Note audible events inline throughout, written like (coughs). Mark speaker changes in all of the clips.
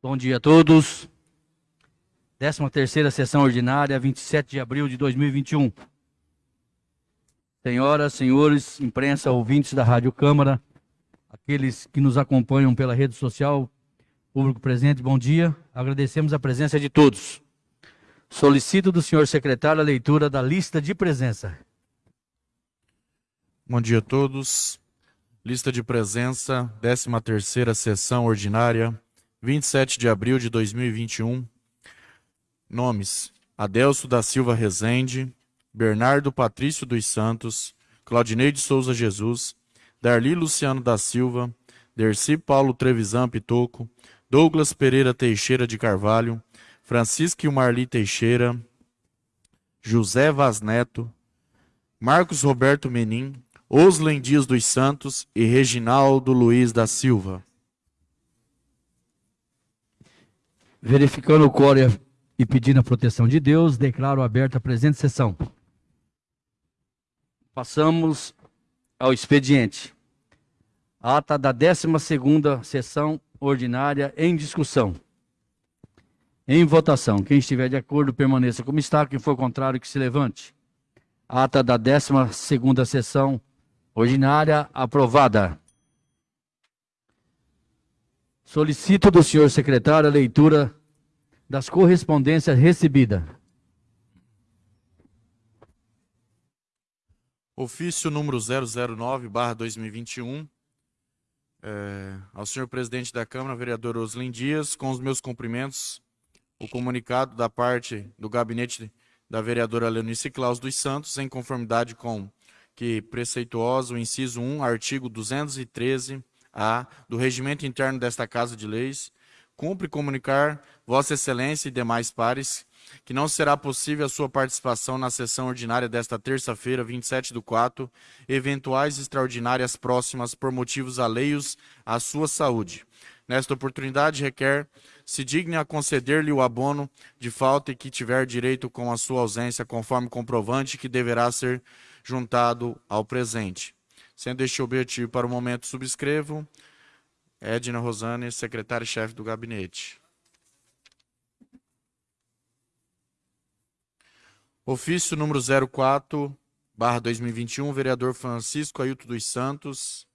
Speaker 1: Bom dia a todos. 13 terceira sessão ordinária, 27 de abril de 2021. Senhoras, senhores, imprensa, ouvintes da Rádio Câmara, aqueles que nos acompanham pela rede social, público presente, bom dia. Agradecemos a presença de todos. Solicito do senhor secretário a leitura da lista de presença.
Speaker 2: Bom dia a todos. Lista de presença, 13ª sessão ordinária, 27 de abril de 2021. Nomes: Adelso da Silva Rezende, Bernardo Patrício dos Santos, Claudinei de Souza Jesus, Darli Luciano da Silva, Derci Paulo Trevisan Pitoco, Douglas Pereira Teixeira de Carvalho, Francisco Marli Teixeira, José Vaz Neto, Marcos Roberto Menin, Oslen Dias dos Santos e Reginaldo Luiz da Silva.
Speaker 1: Verificando o quórum e pedindo a proteção de Deus, declaro aberta a presente sessão. Passamos ao expediente. Ata da 12ª sessão ordinária em discussão. Em votação. Quem estiver de acordo, permaneça como está. Quem for contrário, que se levante. Ata da 12ª sessão ordinária aprovada. Solicito do senhor secretário a leitura das correspondências recebidas.
Speaker 2: Ofício número 009/2021 é, ao senhor presidente da Câmara, vereador Oslin Dias, com os meus cumprimentos, o comunicado da parte do gabinete da vereadora Leonice Claus dos Santos, em conformidade com que preceituoso o inciso 1, artigo 213-A do regimento interno desta Casa de Leis, cumpre comunicar Vossa Excelência e demais pares que não será possível a sua participação na sessão ordinária desta terça-feira, 27 do 4, eventuais extraordinárias próximas por motivos alheios à sua saúde. Nesta oportunidade, requer se digne a conceder-lhe o abono de falta e que tiver direito com a sua ausência, conforme comprovante que deverá ser juntado ao presente. Sendo este objetivo para o momento, subscrevo Edna Rosane, secretária-chefe do gabinete. Ofício número 04, barra 2021, vereador Francisco Ailton dos Santos.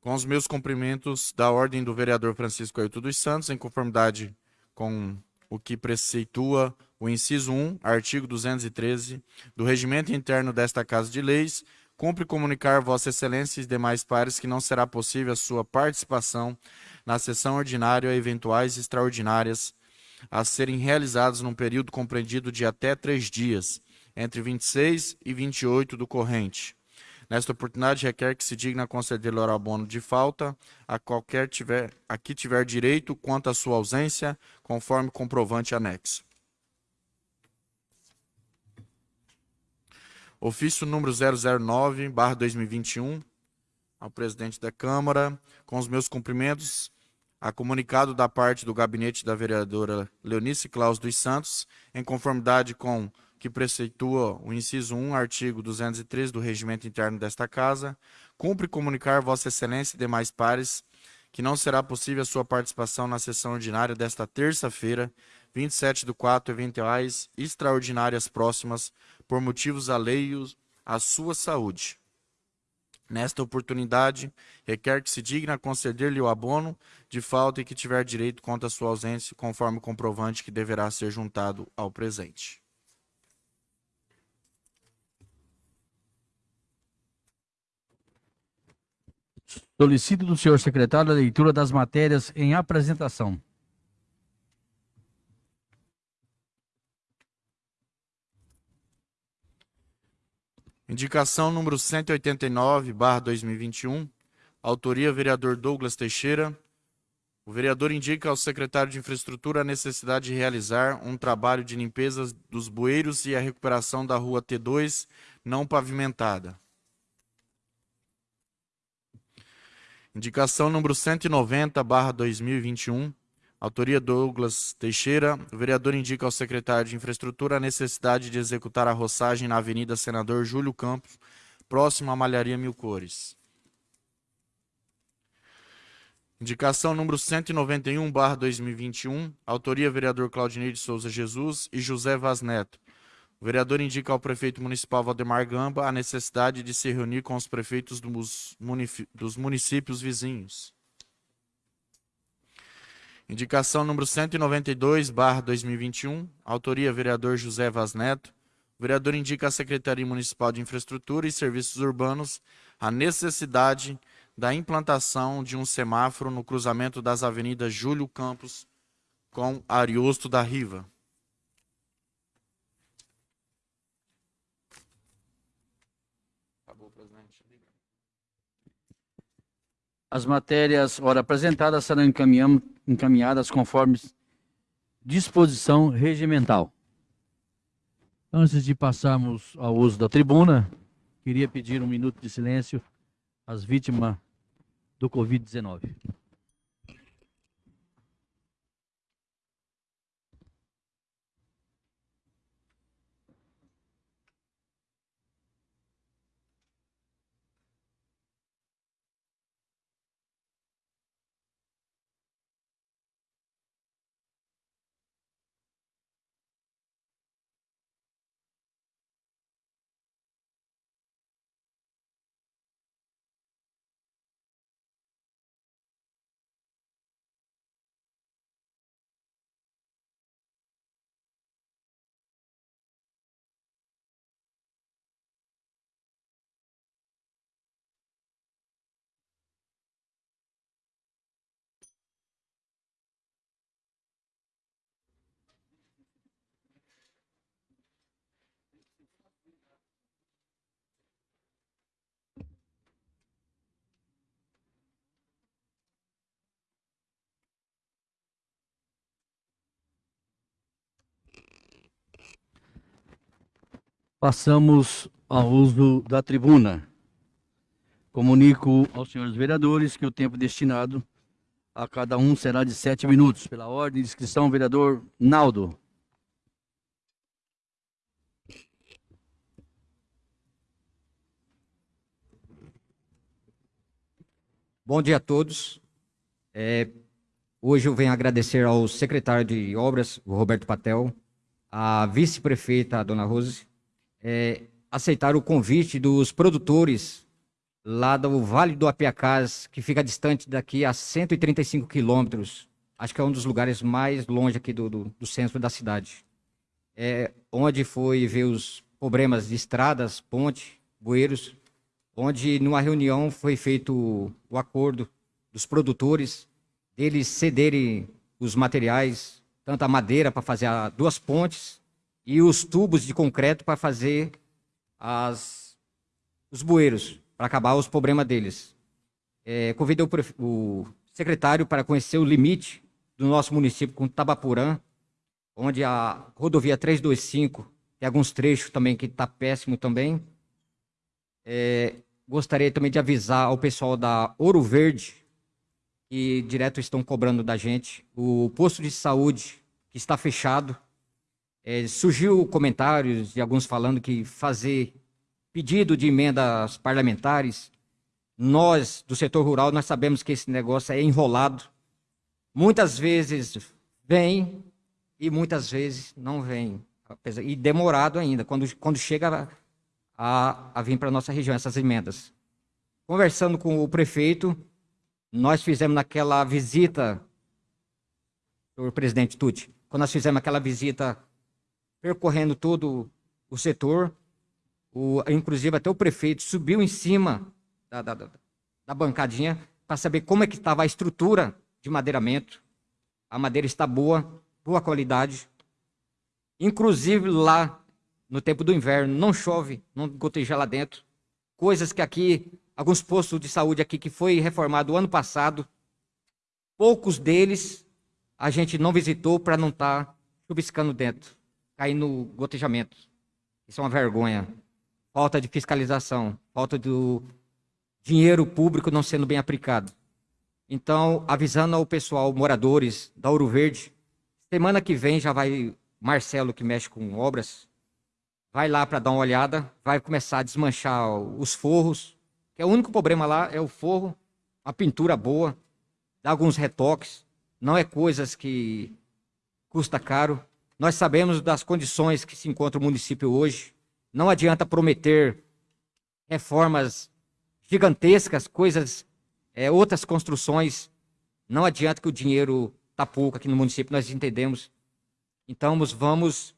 Speaker 2: Com os meus cumprimentos da ordem do vereador Francisco Ailton dos Santos, em conformidade com o que preceitua o inciso 1, artigo 213 do regimento interno desta Casa de Leis, Cumpre comunicar Vossa Excelência e demais pares que não será possível a sua participação na sessão ordinária ou eventuais extraordinárias a serem realizadas num período compreendido de até três dias, entre 26 e 28 do corrente. Nesta oportunidade, requer que se digna conceder-lhe o abono de falta a qualquer tiver, a que tiver direito quanto à sua ausência, conforme comprovante anexo. Ofício número 009, barra 2021, ao presidente da Câmara, com os meus cumprimentos, a comunicado da parte do gabinete da vereadora Leonice Claus dos Santos, em conformidade com que preceitua o inciso 1, artigo 213 do regimento interno desta Casa, cumpre comunicar Vossa Excelência e demais pares que não será possível a sua participação na sessão ordinária desta terça-feira, 27 do 4, eventuais extraordinárias próximas, por motivos alheios à sua saúde. Nesta oportunidade, requer que se digna conceder-lhe o abono de falta e que tiver direito contra sua ausência, conforme o comprovante que deverá ser juntado ao presente.
Speaker 1: Solicito do senhor secretário a leitura das matérias em apresentação.
Speaker 2: Indicação número 189, barra 2021. Autoria, vereador Douglas Teixeira. O vereador indica ao secretário de Infraestrutura a necessidade de realizar um trabalho de limpeza dos bueiros e a recuperação da rua T2 não pavimentada. Indicação número 190, barra 2021. Autoria Douglas Teixeira. O vereador indica ao secretário de Infraestrutura a necessidade de executar a roçagem na Avenida Senador Júlio Campos, próximo à Malharia Mil Cores. Indicação número 191, barra 2021, autoria vereador Claudinei de Souza Jesus e José Vaz Neto. O vereador indica ao prefeito municipal Valdemar Gamba a necessidade de se reunir com os prefeitos dos, municípios vizinhos. Indicação número 192, barra 2021, autoria vereador José Vaz Neto. O vereador indica à Secretaria Municipal de Infraestrutura e Serviços Urbanos a necessidade de da implantação de um semáforo no cruzamento das avenidas Júlio Campos com Ariosto da Riva.
Speaker 1: As matérias, ora apresentadas, serão encaminhadas conforme disposição regimental. Antes de passarmos ao uso da tribuna, queria pedir um minuto de silêncio às vítimas do Covid-19. Passamos ao uso da tribuna. Comunico aos senhores vereadores que o tempo destinado a cada um será de sete minutos. Pela ordem de inscrição, vereador Naldo.
Speaker 3: Bom dia a todos. É, hoje eu venho agradecer ao secretário de Obras, o Roberto Patel, à vice-prefeita, a dona Rose, é, aceitar o convite dos produtores lá do Vale do Apiacás, que fica distante daqui a 135 quilômetros. Acho que é um dos lugares mais longe aqui do, do, do centro da cidade. É, onde foi ver os problemas de estradas, ponte, bueiros, onde numa reunião foi feito o acordo dos produtores, deles cederem os materiais, tanto a madeira para fazer duas pontes e os tubos de concreto para fazer as, os bueiros, para acabar os problemas deles. É, convidei o, o, secretário para conhecer o limite do nosso município com Tabapurã, onde a rodovia 325 tem alguns trechos também que está péssimo também. É, gostaria também de avisar ao pessoal da Ouro Verde, que direto estão cobrando da gente, o posto de saúde que está fechado, é, surgiu comentários de alguns falando que fazer pedido de emendas parlamentares, nós do setor rural, nós sabemos que esse negócio é enrolado. Muitas vezes vem e muitas vezes não vem. E demorado ainda, quando, quando chega a, a vir para a nossa região essas emendas. Conversando com o prefeito, nós fizemos naquela visita, o presidente Tuti, quando nós fizemos aquela visita percorrendo todo o setor. O, inclusive até o prefeito subiu em cima da, da, da bancadinha para saber como é que estava a estrutura de madeiramento. A madeira está boa, boa qualidade. Inclusive lá no tempo do inverno não chove, não goteja lá dentro. Coisas que aqui, alguns postos de saúde aqui que foi reformado ano passado, poucos deles a gente não visitou para não estar tá dentro cair no gotejamento. Isso é uma vergonha. Falta de fiscalização, falta do dinheiro público não sendo bem aplicado. Então, avisando ao pessoal, moradores da Ouro Verde, semana que vem já vai Marcelo, que mexe com obras, vai lá para dar uma olhada, vai começar a desmanchar os forros, que é o único problema lá é o forro, a pintura boa, dar alguns retoques, não é coisas que custa caro. Nós sabemos das condições que se encontra o município hoje. Não adianta prometer reformas gigantescas, coisas, é, outras construções. Não adianta que o dinheiro está pouco aqui no município, nós entendemos. Então, vamos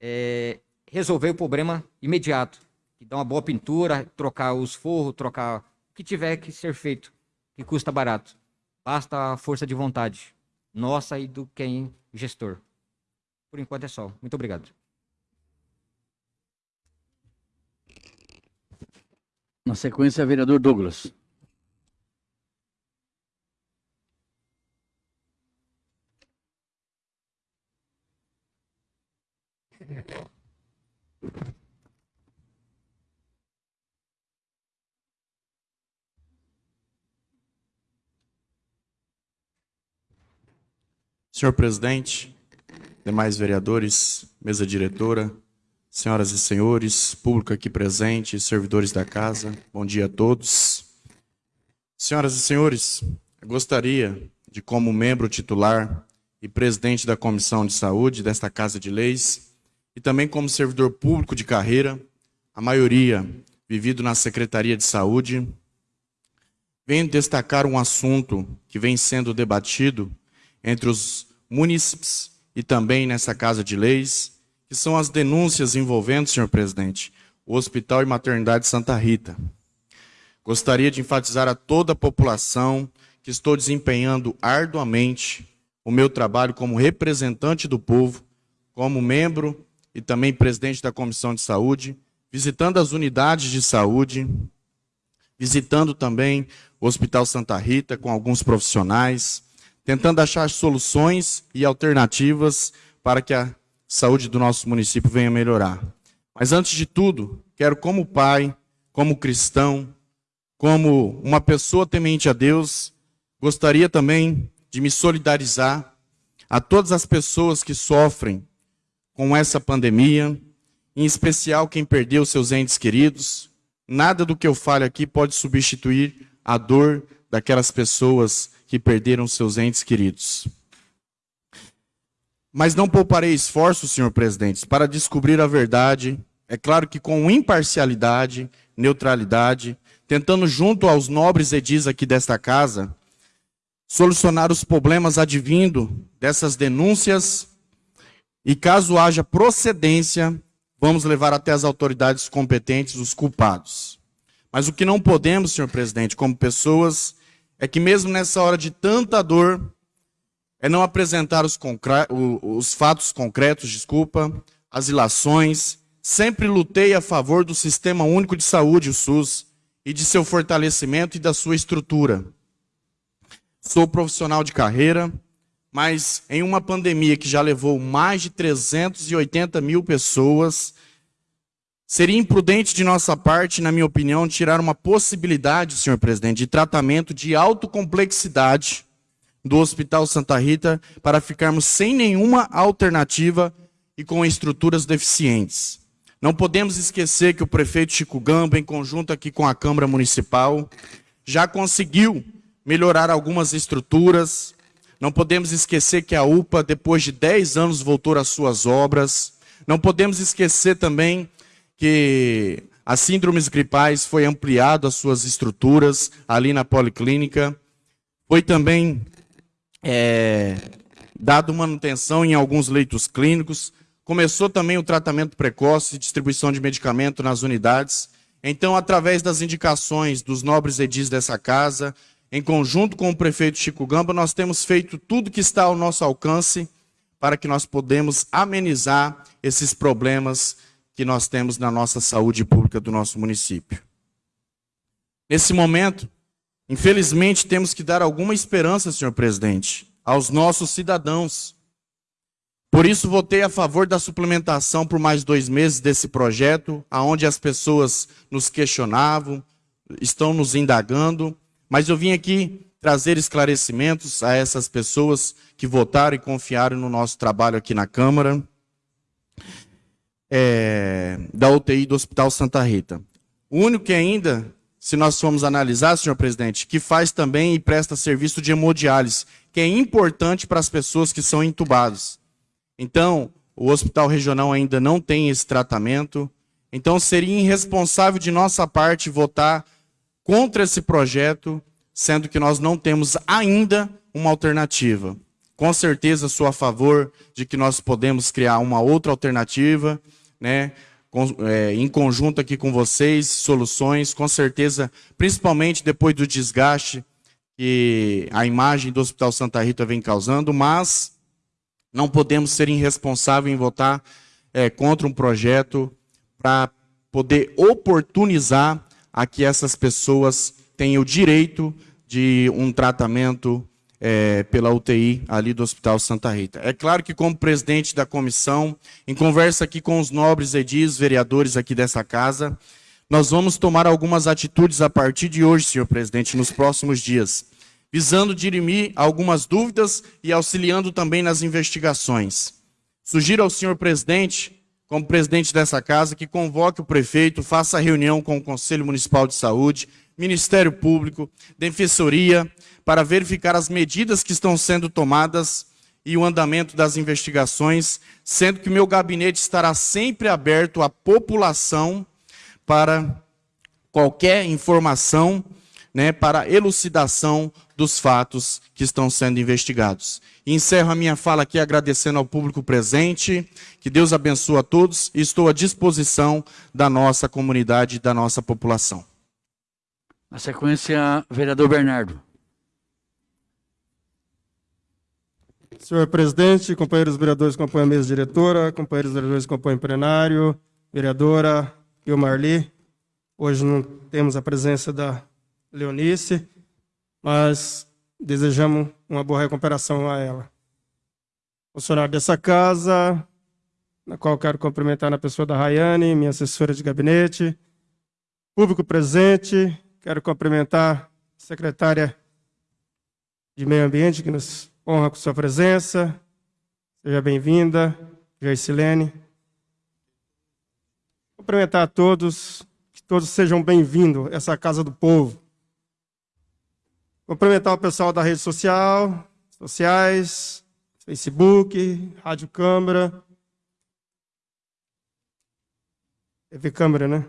Speaker 3: é, resolver o problema imediato. Que dá uma boa pintura, trocar os forros, trocar o que tiver que ser feito, que custa barato. Basta a força de vontade, nossa e do quem gestor. Por enquanto é só. Muito obrigado.
Speaker 1: Na sequência, vereador Douglas.
Speaker 2: Senhor presidente, demais vereadores, mesa diretora, senhoras e senhores, público aqui presente, servidores da casa, bom dia a todos. Senhoras e senhores, gostaria de, como membro titular e presidente da Comissão de Saúde desta Casa de Leis, e também como servidor público de carreira, a maioria vivido na Secretaria de Saúde, venho destacar um assunto que vem sendo debatido entre os munícipes e também nessa Casa de Leis, que são as denúncias envolvendo, senhor presidente, o Hospital e Maternidade Santa Rita. Gostaria de enfatizar a toda a população que estou desempenhando arduamente o meu trabalho como representante do povo, como membro e também presidente da Comissão de Saúde, visitando as unidades de saúde, visitando também o Hospital Santa Rita com alguns profissionais, tentando achar soluções e alternativas para que a saúde do nosso município venha melhorar. Mas antes de tudo, quero como pai, como cristão, como uma pessoa temente a Deus, gostaria também de me solidarizar a todas as pessoas que sofrem com essa pandemia, em especial quem perdeu seus entes queridos. Nada do que eu falo aqui pode substituir a dor daquelas pessoas que perderam seus entes queridos. Mas não pouparei esforços, senhor presidente, para descobrir a verdade, é claro que com imparcialidade, neutralidade, tentando junto aos nobres edis aqui desta casa, solucionar os problemas advindo dessas denúncias e caso haja procedência, vamos levar até as autoridades competentes os culpados. Mas o que não podemos, senhor presidente, como pessoas é que mesmo nessa hora de tanta dor, é não apresentar os, os fatos concretos, desculpa, as ilações. Sempre lutei a favor do Sistema Único de Saúde, o SUS, e de seu fortalecimento e da sua estrutura. Sou profissional de carreira, mas em uma pandemia que já levou mais de 380 mil pessoas, Seria imprudente de nossa parte, na minha opinião, tirar uma possibilidade, senhor presidente, de tratamento de autocomplexidade do Hospital Santa Rita para ficarmos sem nenhuma alternativa e com estruturas deficientes. Não podemos esquecer que o prefeito Chico Gamba, em conjunto aqui com a Câmara Municipal, já conseguiu melhorar algumas estruturas. Não podemos esquecer que a UPA, depois de 10 anos, voltou às suas obras. Não podemos esquecer também que as síndromes gripais foi ampliado as suas estruturas ali na policlínica. Foi também é, dado manutenção em alguns leitos clínicos. Começou também o tratamento precoce e distribuição de medicamento nas unidades. Então, através das indicações dos nobres edis dessa casa, em conjunto com o prefeito Chico Gamba, nós temos feito tudo que está ao nosso alcance para que nós podemos amenizar esses problemas que nós temos na nossa saúde pública do nosso município. Nesse momento, infelizmente, temos que dar alguma esperança, senhor presidente, aos nossos cidadãos. Por isso, votei a favor da suplementação por mais dois meses desse projeto, aonde as pessoas nos questionavam, estão nos indagando, mas eu vim aqui trazer esclarecimentos a essas pessoas que votaram e confiaram no nosso trabalho aqui na Câmara é, da UTI do Hospital Santa Rita. O único que ainda se nós formos analisar, senhor presidente, que faz também e presta serviço de hemodiálise, que é importante para as pessoas que são entubadas. Então, o hospital regional ainda não tem esse tratamento. Então, seria irresponsável de nossa parte votar contra esse projeto, sendo que nós não temos ainda uma alternativa. Com certeza sou a favor de que nós podemos criar uma outra alternativa, né? É, em conjunto aqui com vocês, soluções, com certeza, principalmente depois do desgaste que a imagem do Hospital Santa Rita vem causando, mas não podemos ser irresponsáveis em votar é, contra um projeto para poder oportunizar a que essas pessoas tenham o direito de um tratamento é, pela UTI ali do Hospital Santa Rita. É claro que, como presidente da comissão, em conversa aqui com os nobres edis, vereadores aqui dessa casa, nós vamos tomar algumas atitudes a partir de hoje, senhor presidente, nos próximos dias, visando dirimir algumas dúvidas e auxiliando também nas investigações. Sugiro ao senhor presidente, como presidente dessa casa, que convoque o prefeito, faça reunião com o Conselho Municipal de Saúde, Ministério Público, Defensoria, para verificar as medidas que estão sendo tomadas e o andamento das investigações, sendo que meu gabinete estará sempre aberto à população para qualquer informação, né, para elucidação dos fatos que estão sendo investigados. Encerro a minha fala aqui agradecendo ao público presente, que Deus abençoe a todos e estou à disposição da nossa comunidade da nossa população.
Speaker 1: Na sequência, vereador Bernardo.
Speaker 4: Senhor presidente, companheiros vereadores que compõem a mesa diretora, companheiros vereadores que compõem o plenário, vereadora Marli, hoje não temos a presença da Leonice, mas desejamos uma boa recuperação a ela. Funcionário dessa casa, na qual quero cumprimentar na pessoa da Rayane, minha assessora de gabinete, público presente, quero cumprimentar a secretária de Meio Ambiente, que nos honra com sua presença. Seja bem-vinda, Geicilene. Cumprimentar a todos, que todos sejam bem-vindos a essa Casa do Povo. Cumprimentar o pessoal da rede social, sociais, Facebook, Rádio Câmara. TV Câmara, né?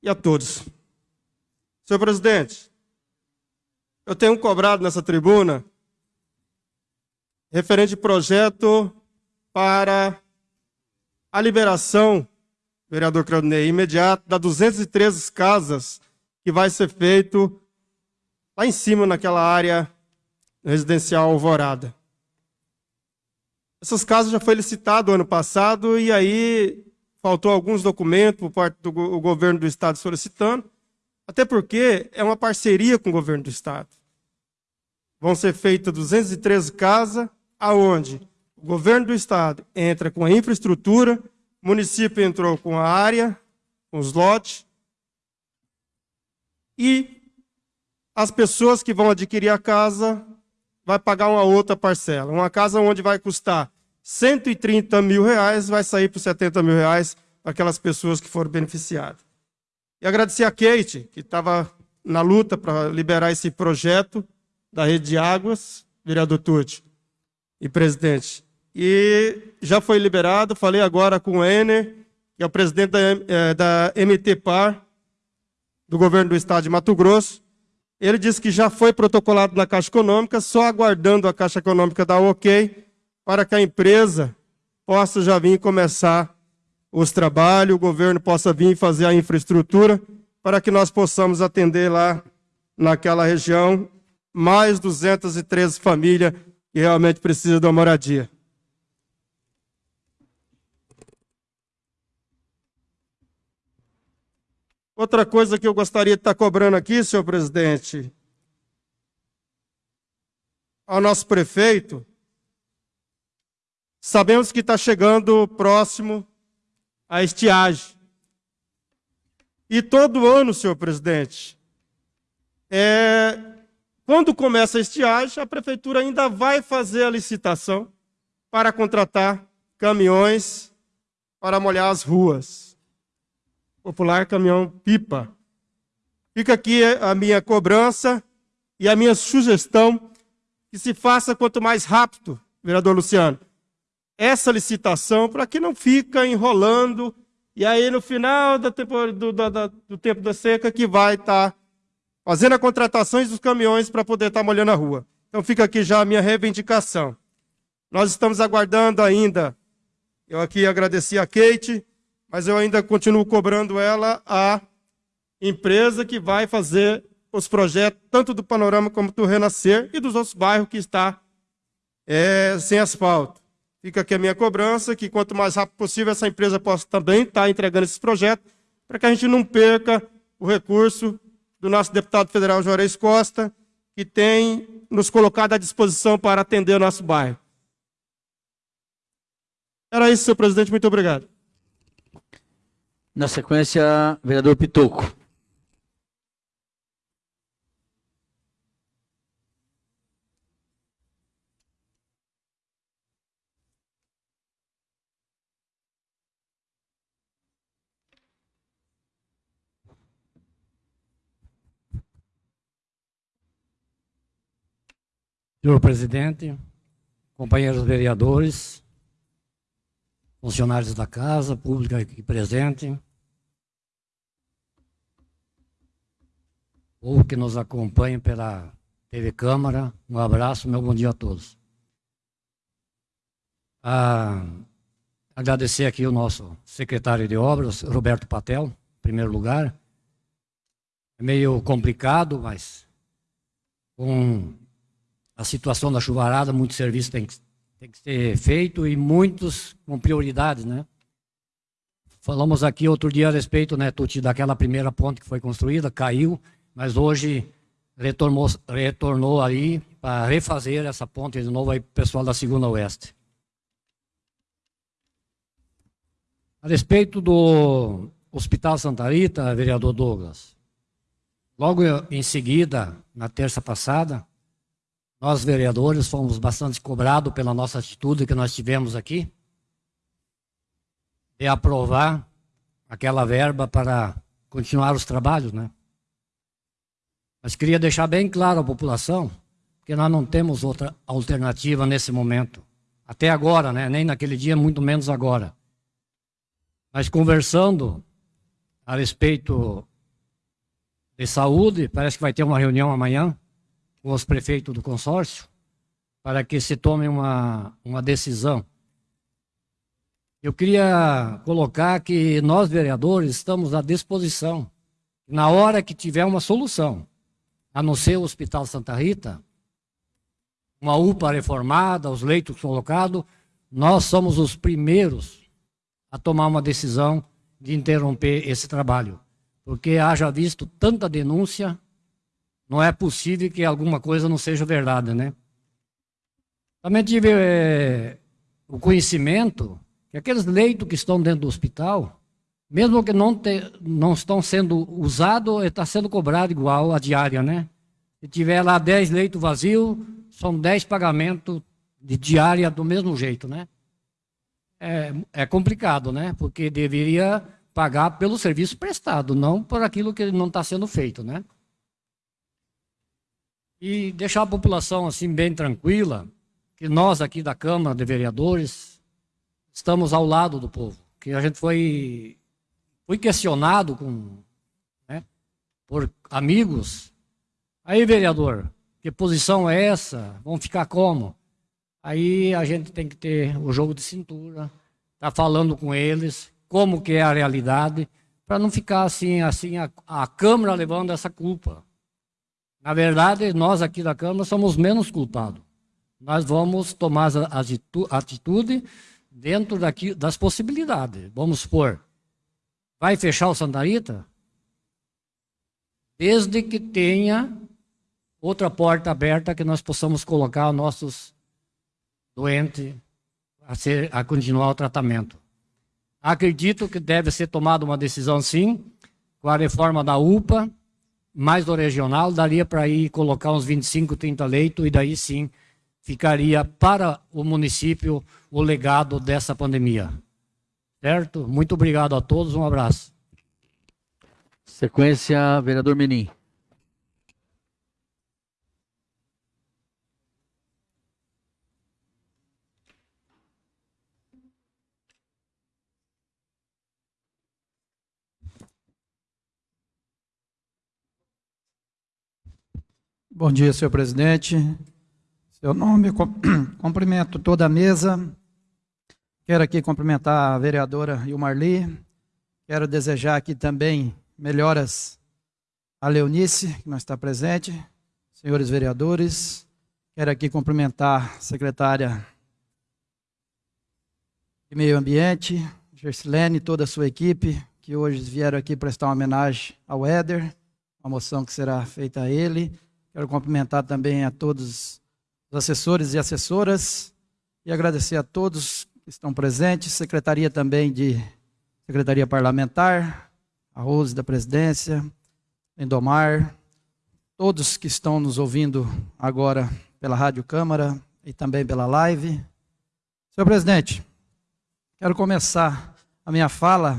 Speaker 4: E a todos. Senhor presidente, eu tenho cobrado nessa tribuna referente projeto para a liberação, vereador Claudinei, imediata das 213 casas que vai ser feito lá em cima naquela área residencial Alvorada. Essas casas já foi licitado ano passado e aí faltou alguns documentos por parte do governo do estado solicitando, até porque é uma parceria com o governo do estado vão ser feitas 213 casas, aonde o governo do estado entra com a infraestrutura, o município entrou com a área, com os lotes, e as pessoas que vão adquirir a casa vai pagar uma outra parcela. Uma casa onde vai custar 130 mil reais, vai sair por 70 mil reais para aquelas pessoas que foram beneficiadas. E agradecer a Kate, que estava na luta para liberar esse projeto, da Rede de Águas, vereador Tucci e presidente. E já foi liberado, falei agora com o Ener, que é o presidente da, é, da do governo do estado de Mato Grosso. Ele disse que já foi protocolado na Caixa Econômica, só aguardando a Caixa Econômica dar ok, para que a empresa possa já vir começar os trabalhos, o governo possa vir fazer a infraestrutura, para que nós possamos atender lá naquela região mais 213 famílias que realmente precisam de uma moradia. Outra coisa que eu gostaria de estar cobrando aqui, senhor presidente, ao nosso prefeito, sabemos que está chegando próximo a estiagem. E todo ano, senhor presidente, é, quando começa a estiagem, a prefeitura ainda vai fazer a licitação para contratar caminhões para molhar as ruas. popular caminhão-pipa. Fica aqui a minha cobrança e a minha sugestão que se faça quanto mais rápido, vereador Luciano, essa licitação para que não fica enrolando e aí no final do tempo, do, do, do tempo da seca que vai estar tá fazendo a contratações dos caminhões para poder estar tá molhando a rua. Então fica aqui já a minha reivindicação. Nós estamos aguardando ainda, eu aqui agradeci a Kate, mas eu ainda continuo cobrando ela a empresa que vai fazer os projetos, tanto do Panorama como do Renascer e dos outros bairros que está é, sem asfalto. Fica aqui a minha cobrança, que quanto mais rápido possível essa empresa possa também estar entregando esses projetos, para que a gente não perca o recurso do nosso deputado federal Juarez Costa, que tem nos colocado à disposição para atender o nosso bairro. Era isso, senhor presidente. Muito obrigado.
Speaker 1: Na sequência, vereador Pitoco.
Speaker 5: Senhor presidente, companheiros vereadores, funcionários da casa, pública aqui presente, ou que nos acompanhem pela TV Câmara, um abraço, meu bom dia a todos. Ah, agradecer aqui o nosso secretário de obras, Roberto Patel, em primeiro lugar. É meio complicado, mas com a situação da chuvarada, muito serviço tem que, tem que ser feito e muitos com prioridades, né? Falamos aqui outro dia a respeito, né, Tuti, daquela primeira ponte que foi construída, caiu, mas hoje retornou, retornou aí para refazer essa ponte de novo aí pessoal da Segunda Oeste. A respeito do Hospital Santa Rita, vereador Douglas, logo em seguida, na terça passada, nós, vereadores, fomos bastante cobrados pela nossa atitude que nós tivemos aqui de aprovar aquela verba para continuar os trabalhos, né? Mas queria deixar bem claro à população que nós não temos outra alternativa nesse momento. Até agora, né? Nem naquele dia, muito menos agora. Mas conversando a respeito de saúde, parece que vai ter uma reunião amanhã os prefeitos do consórcio para que se tome uma, uma decisão. Eu queria colocar que nós, vereadores, estamos à disposição. Na hora que tiver uma solução, a não ser o Hospital Santa Rita, uma UPA reformada, os leitos colocados, nós somos os primeiros a tomar uma decisão de interromper esse trabalho. Porque haja visto tanta denúncia não é possível que alguma coisa não seja verdade, né? Também tive é, o conhecimento que aqueles leitos que estão dentro do hospital, mesmo que não, te, não estão sendo usados, está sendo cobrado igual a diária, né? Se tiver lá 10 leitos vazios, são 10 pagamentos de diária do mesmo jeito, né? É, é complicado, né? Porque deveria pagar pelo serviço prestado, não por aquilo que não está sendo feito, né? E deixar a população assim bem tranquila, que nós aqui da Câmara de Vereadores estamos ao lado do povo, que a gente foi foi questionado com né, por amigos. Aí, vereador, que posição é essa? Vão ficar como? Aí a gente tem que ter o jogo de cintura, tá falando com eles como que é a realidade, para não ficar assim, assim a, a Câmara levando essa culpa. Na verdade, nós aqui da Câmara somos menos culpados. Nós vamos tomar a atitude dentro daqui, das possibilidades. Vamos supor, vai fechar o Santarita? Desde que tenha outra porta aberta que nós possamos colocar nossos doentes a, ser, a continuar o tratamento. Acredito que deve ser tomada uma decisão, sim, com a reforma da UPA, mais do regional, daria para ir colocar uns 25, 30 leitos e daí sim ficaria para o município o legado dessa pandemia. Certo? Muito obrigado a todos, um abraço.
Speaker 1: Sequência, vereador Menin.
Speaker 6: Bom dia, senhor presidente. Seu nome, (clears throat) cumprimento toda a mesa. Quero aqui cumprimentar a vereadora Ilmarli. Quero desejar aqui também melhoras à Leonice, que não está presente, senhores vereadores. Quero aqui cumprimentar a secretária de Meio Ambiente, Gersilene e toda a sua equipe, que hoje vieram aqui prestar uma homenagem ao Éder, uma moção que será feita a ele. Quero cumprimentar também a todos os assessores e assessoras e agradecer a todos que estão presentes, secretaria também de secretaria parlamentar, a Rose da presidência, Endomar, todos que estão nos ouvindo agora pela Rádio Câmara e também pela live. Senhor presidente, quero começar a minha fala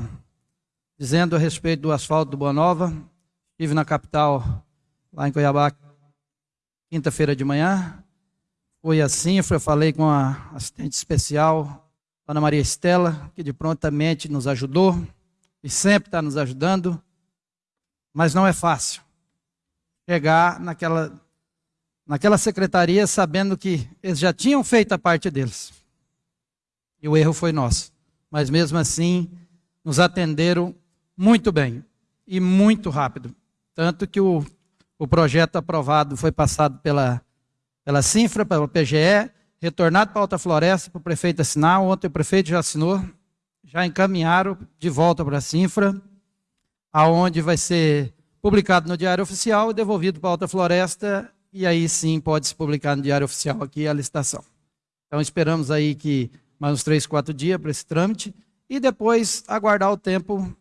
Speaker 6: dizendo a respeito do asfalto do Boa Nova. Estive na capital, lá em Cuiabá, quinta-feira de manhã. Foi assim, eu falei com a assistente especial, Ana Maria Estela, que de prontamente nos ajudou e sempre está nos ajudando, mas não é fácil chegar naquela, naquela secretaria sabendo que eles já tinham feito a parte deles. E o erro foi nosso. Mas mesmo assim, nos atenderam muito bem e muito rápido. Tanto que o o projeto aprovado foi passado pela, pela Sinfra, pela PGE, retornado para a Alta Floresta, para o prefeito assinar. Ontem o prefeito já assinou, já encaminharam de volta para a Sinfra, aonde vai ser publicado no Diário Oficial e devolvido para a Alta Floresta, e aí sim pode se publicar no Diário Oficial aqui a licitação. Então esperamos aí que mais uns três, quatro dias para esse trâmite, e depois aguardar o tempo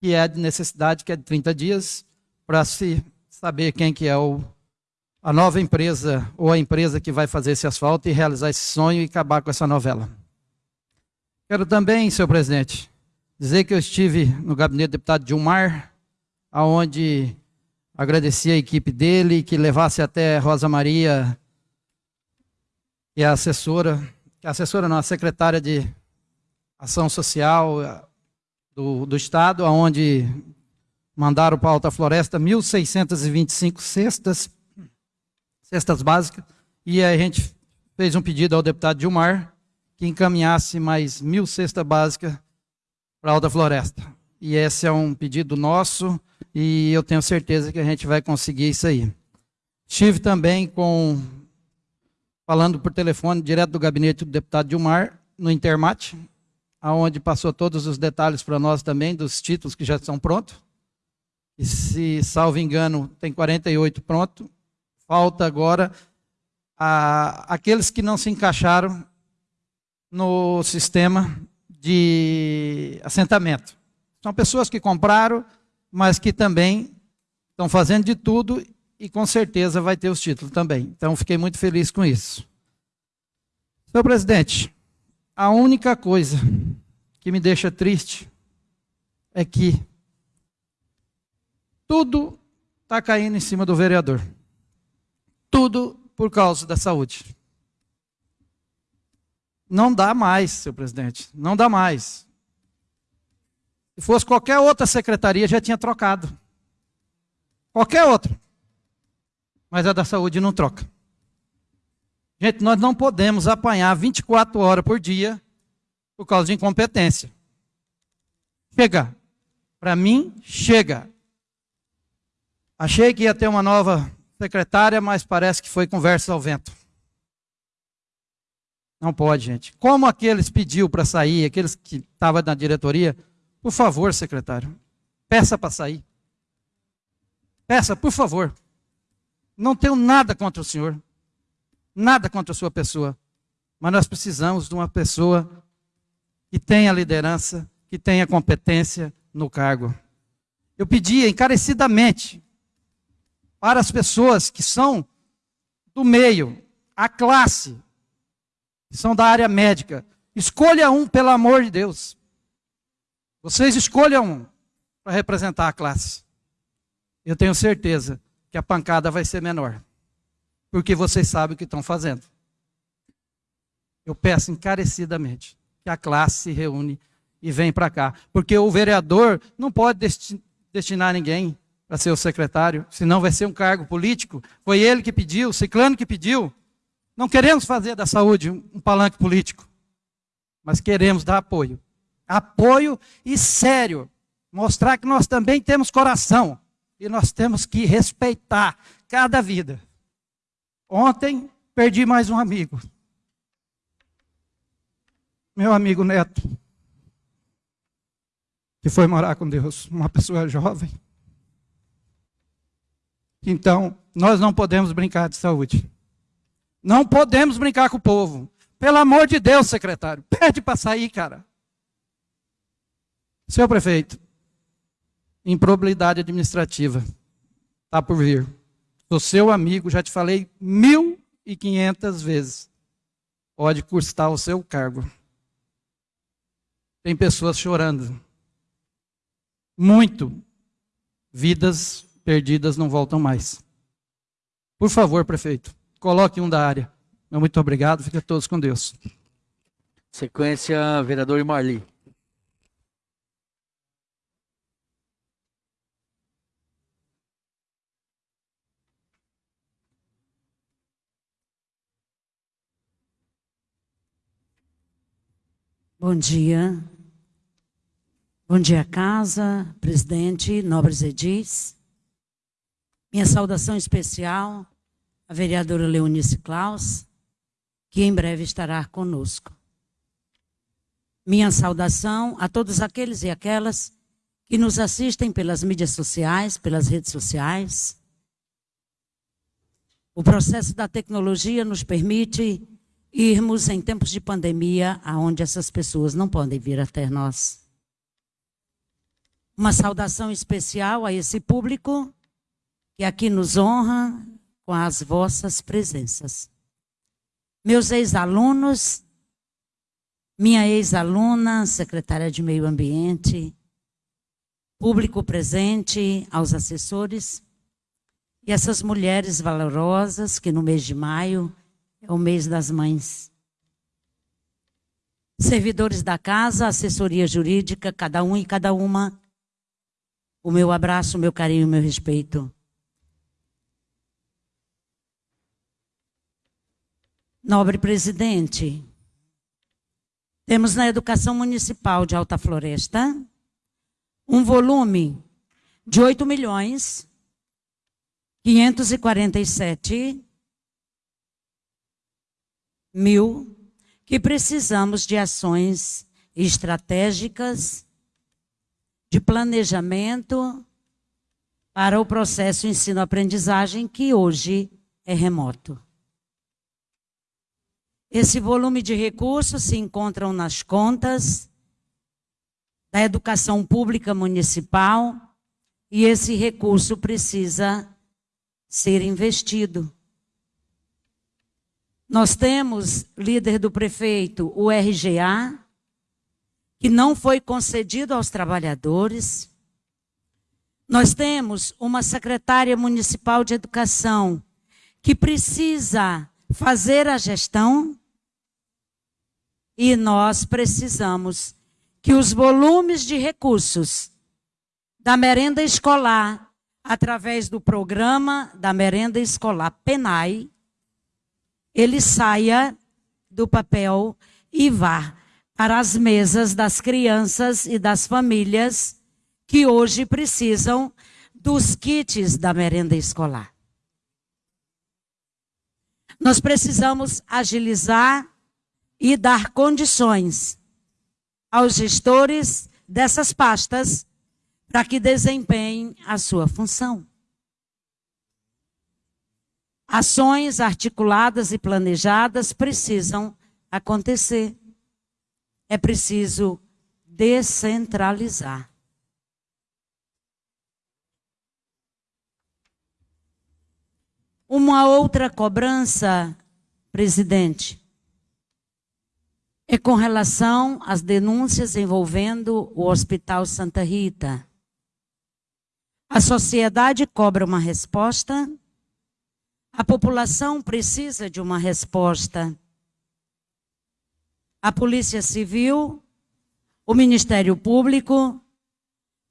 Speaker 6: que é de necessidade, que é de 30 dias, para se saber quem que é o, a nova empresa ou a empresa que vai fazer esse asfalto e realizar esse sonho e acabar com essa novela. Quero também, senhor presidente, dizer que eu estive no gabinete do deputado Dilmar, aonde agradeci a equipe dele que levasse até Rosa Maria, que é a assessora, que é a assessora não, a secretária de Ação Social eh, do, do Estado, aonde mandaram para a Alta Floresta 1.625 cestas, cestas básicas, e a gente fez um pedido ao deputado Dilmar que encaminhasse mais mil cestas básicas para a Alta Floresta. E esse é um pedido nosso e eu tenho certeza que a gente vai conseguir isso aí. Estive também com falando por telefone direto do gabinete do deputado Dilmar no Intermate, aonde passou todos os detalhes para nós também dos títulos que já estão prontos. E se, salvo engano, tem 48 pronto. Falta agora a, aqueles que não se encaixaram no sistema de assentamento. São pessoas que compraram, mas que também estão fazendo de tudo e com certeza vai ter os títulos também. Então fiquei muito feliz com isso. Senhor presidente, a única coisa que me deixa triste é que tudo está caindo em cima do vereador. Tudo por causa da saúde. Não dá mais, senhor presidente. Não dá mais. Se fosse qualquer outra secretaria, já tinha trocado. Qualquer outra. Mas a da saúde não troca. Gente, nós não podemos apanhar 24 horas por dia por causa de incompetência. Chega. Para mim, chega. Achei que ia ter uma nova secretária, mas parece que foi conversa ao vento. Não pode, gente. Como aqueles pediu para sair, aqueles que estavam na diretoria, por favor, secretário, peça para sair. Peça, por favor. Não tenho nada contra o senhor. Nada contra a sua pessoa. Mas nós precisamos de uma pessoa que tenha liderança, que tenha competência no cargo. Eu pedia encarecidamente para as pessoas que são do meio, a classe, que são da área médica. Escolha um, pelo amor de Deus. Vocês escolham um, para representar a classe. Eu tenho certeza que a pancada vai ser menor, porque vocês sabem o que estão fazendo. Eu peço encarecidamente que a classe se reúne e vem para cá, porque o vereador não pode destinar ninguém para ser o secretário, senão vai ser um cargo político. Foi ele que pediu, Ciclano que pediu. Não queremos fazer da saúde um palanque político, mas queremos dar apoio. Apoio e sério. Mostrar que nós também temos coração e nós temos que respeitar cada vida. Ontem perdi mais um amigo. Meu amigo Neto, que foi morar com Deus, uma pessoa jovem. Então, nós não podemos brincar de saúde. Não podemos brincar com o povo. Pelo amor de Deus, secretário, pede para sair, cara. Senhor prefeito, improbabilidade administrativa está por vir. Sou seu amigo, já te falei mil e quinhentas vezes. Pode custar o seu cargo. Tem pessoas chorando. Muito. Vidas perdidas não voltam mais. Por favor, prefeito, coloque um da área. Muito obrigado, fiquem todos com Deus.
Speaker 1: Sequência, vereador Marli.
Speaker 7: Bom dia. Bom dia, casa, presidente, nobres edis. Minha saudação especial à vereadora Leonice Klaus, que em breve estará conosco. Minha saudação a todos aqueles e aquelas que nos assistem pelas mídias sociais, pelas redes sociais. O processo da tecnologia nos permite irmos em tempos de pandemia, aonde essas pessoas não podem vir até nós. Uma saudação especial a esse público que aqui nos honra com as vossas presenças. Meus ex-alunos, minha ex-aluna, secretária de Meio Ambiente, público presente, aos assessores e essas mulheres valorosas que no mês de maio é o mês das mães. Servidores da casa, assessoria jurídica, cada um e cada uma, o meu abraço, o meu carinho, o meu respeito. Nobre presidente, temos na educação municipal de Alta Floresta um volume de 8 milhões 547 mil que precisamos de ações estratégicas de planejamento para o processo ensino-aprendizagem que hoje é remoto. Esse volume de recursos se encontram nas contas da educação pública municipal e esse recurso precisa ser investido. Nós temos, líder do prefeito, o RGA, que não foi concedido aos trabalhadores. Nós temos uma secretária municipal de educação que precisa fazer a gestão e nós precisamos que os volumes de recursos da merenda escolar, através do programa da merenda escolar PENAI, ele saia do papel e vá para as mesas das crianças e das famílias que hoje precisam dos kits da merenda escolar. Nós precisamos agilizar e dar condições aos gestores dessas pastas para que desempenhem a sua função. Ações articuladas e planejadas precisam acontecer. É preciso descentralizar. Uma outra cobrança, presidente, é com relação às denúncias envolvendo o Hospital Santa Rita. A sociedade cobra uma resposta. A população precisa de uma resposta. A Polícia Civil, o Ministério Público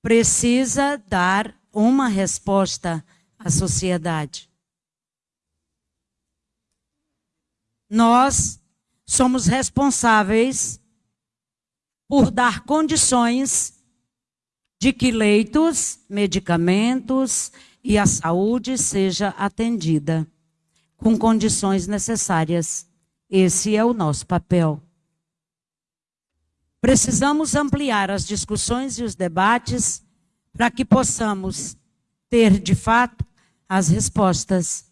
Speaker 7: precisa dar uma resposta à sociedade. Nós somos responsáveis por dar condições de que leitos, medicamentos e a saúde seja atendida com condições necessárias. Esse é o nosso papel. Precisamos ampliar as discussões e os debates para que possamos ter, de fato, as respostas.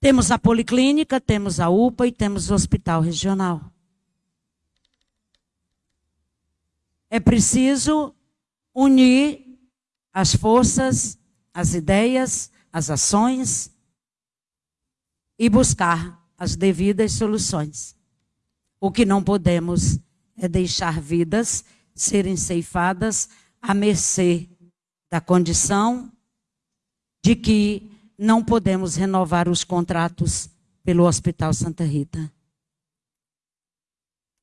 Speaker 7: Temos a policlínica, temos a UPA e temos o hospital regional. É preciso unir as forças, as ideias, as ações e buscar as devidas soluções. O que não podemos é deixar vidas serem ceifadas à mercê da condição de que não podemos renovar os contratos pelo Hospital Santa Rita.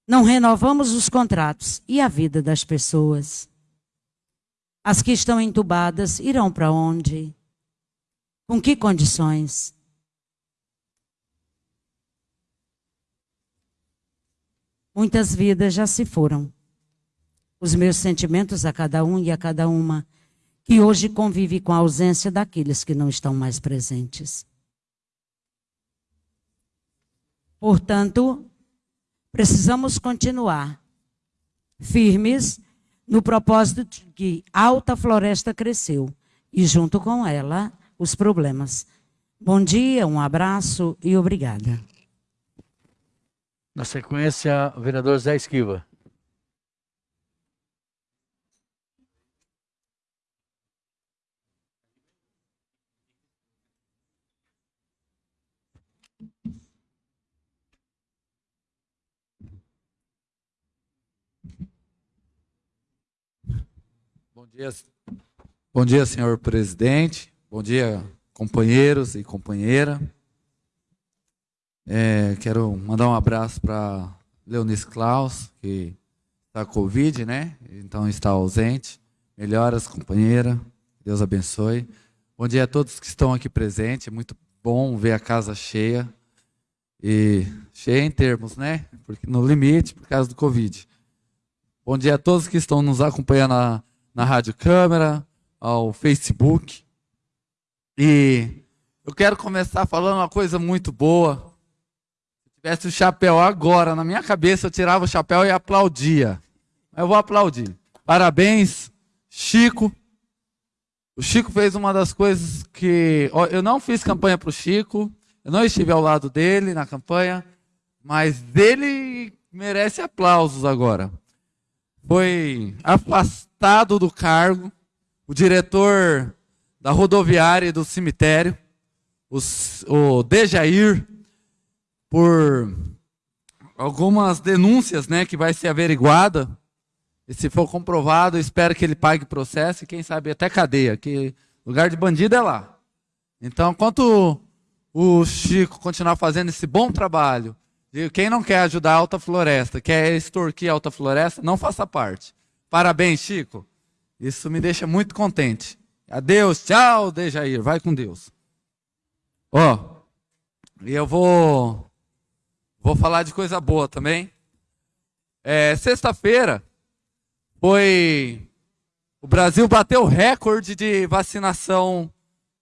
Speaker 7: Não renovamos os contratos e a vida das pessoas. As que estão entubadas irão para onde? Com que condições? Muitas vidas já se foram. Os meus sentimentos a cada um e a cada uma que hoje convive com a ausência daqueles que não estão mais presentes. Portanto, precisamos continuar firmes no propósito de que alta floresta cresceu e junto com ela os problemas. Bom dia, um abraço e obrigada.
Speaker 1: Na sequência, o vereador Zé Esquiva.
Speaker 8: Bom dia, bom dia, senhor presidente. Bom dia, companheiros e companheira. É, quero mandar um abraço para Leonice Klaus, que está com Covid, né? Então está ausente. Melhoras, companheira. Deus abençoe. Bom dia a todos que estão aqui presentes. É muito bom ver a casa cheia. E cheia em termos, né? Porque no limite, por causa do Covid. Bom dia a todos que estão nos acompanhando na, Rádio Câmara, ao Facebook. E eu quero começar falando uma coisa muito boa tivesse o chapéu agora na minha cabeça, eu tirava o chapéu e aplaudia. Eu vou aplaudir. Parabéns, Chico. O Chico fez uma das coisas que. Eu não fiz campanha para o Chico, eu não estive ao lado dele na campanha, mas ele merece aplausos agora. Foi afastado do cargo o diretor da rodoviária e do cemitério, o Dejair por algumas denúncias, né, que vai ser averiguada. E se for comprovado, espero que ele pague processo e quem sabe até cadeia, que lugar de bandido é lá. Então, enquanto o Chico continuar fazendo esse bom trabalho, e quem não quer ajudar a Alta Floresta, quer extorquir a Alta Floresta, não faça parte. Parabéns, Chico. Isso me deixa muito contente. Adeus, tchau, Dejair. Vai com Deus. Ó, oh, e eu vou Vou falar de coisa boa também. É, Sexta-feira foi. O Brasil bateu recorde de vacinação.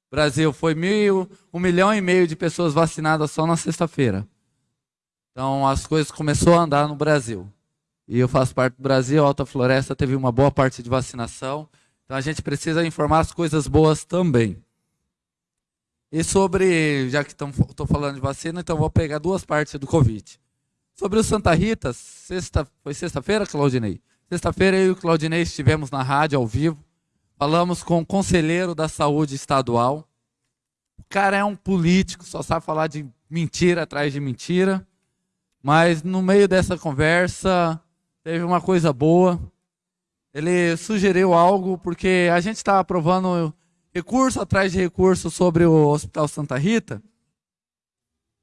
Speaker 8: Brasil foi mil, um milhão e meio de pessoas vacinadas só na sexta-feira. Então as coisas começaram a andar no Brasil. E eu faço parte do Brasil, a Alta Floresta teve uma boa parte de vacinação. Então a gente precisa informar as coisas boas também. E sobre, já que estou falando de vacina, então vou pegar duas partes do Covid. Sobre o Santa Rita, sexta, foi sexta-feira, Claudinei? Sexta-feira eu e o Claudinei estivemos na rádio ao vivo, falamos com o conselheiro da saúde estadual. O cara é um político, só sabe falar de mentira atrás de mentira. Mas no meio dessa conversa, teve uma coisa boa. ele sugeriu algo, porque a gente está aprovando recurso atrás de recurso sobre o Hospital Santa Rita,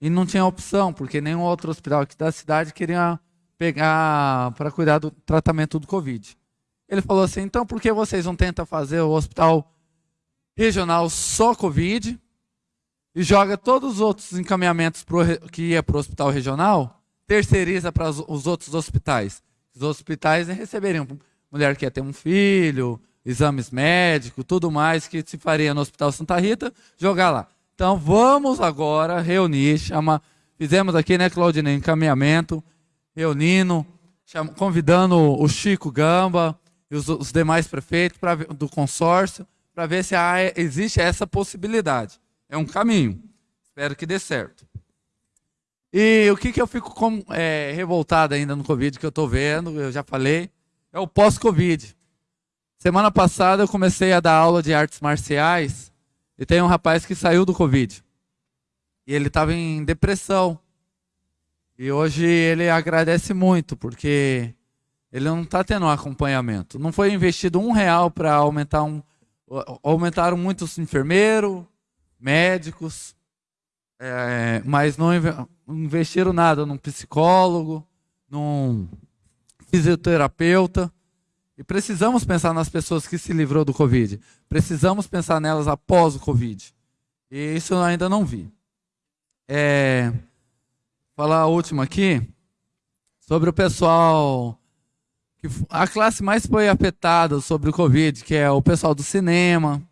Speaker 8: e não tinha opção, porque nenhum outro hospital aqui da cidade queria pegar para cuidar do tratamento do Covid. Ele falou assim: então por que vocês não tentam fazer o hospital regional só Covid e joga todos os outros encaminhamentos pro, que ia para o hospital regional, terceiriza para os outros hospitais? Os hospitais receberiam mulher que ia ter um filho, exames médicos, tudo mais que se faria no Hospital Santa Rita, jogar lá. Então vamos agora reunir, chama, fizemos aqui, né, Claudine, encaminhamento, reunindo, chama, convidando o Chico Gamba e os, os demais prefeitos pra, do consórcio para ver se há, existe essa possibilidade. É um caminho. Espero que dê certo. E o que, que eu fico com, é, revoltado ainda no Covid que eu estou vendo, eu já falei, é o pós-Covid. Semana passada eu comecei a dar aula de artes marciais e tem um rapaz que saiu do Covid. E ele estava em depressão. E hoje ele agradece muito, porque ele não está tendo um acompanhamento. Não foi investido um real para aumentar um. Aumentaram muitos enfermeiros, médicos, é, mas não investiram nada num psicólogo, num fisioterapeuta. E precisamos pensar nas pessoas que se livrou do Covid. Precisamos pensar nelas após o Covid. E isso eu ainda não vi. É, falar a última aqui sobre o pessoal que a classe mais foi afetada sobre o Covid, que é o pessoal do cinema,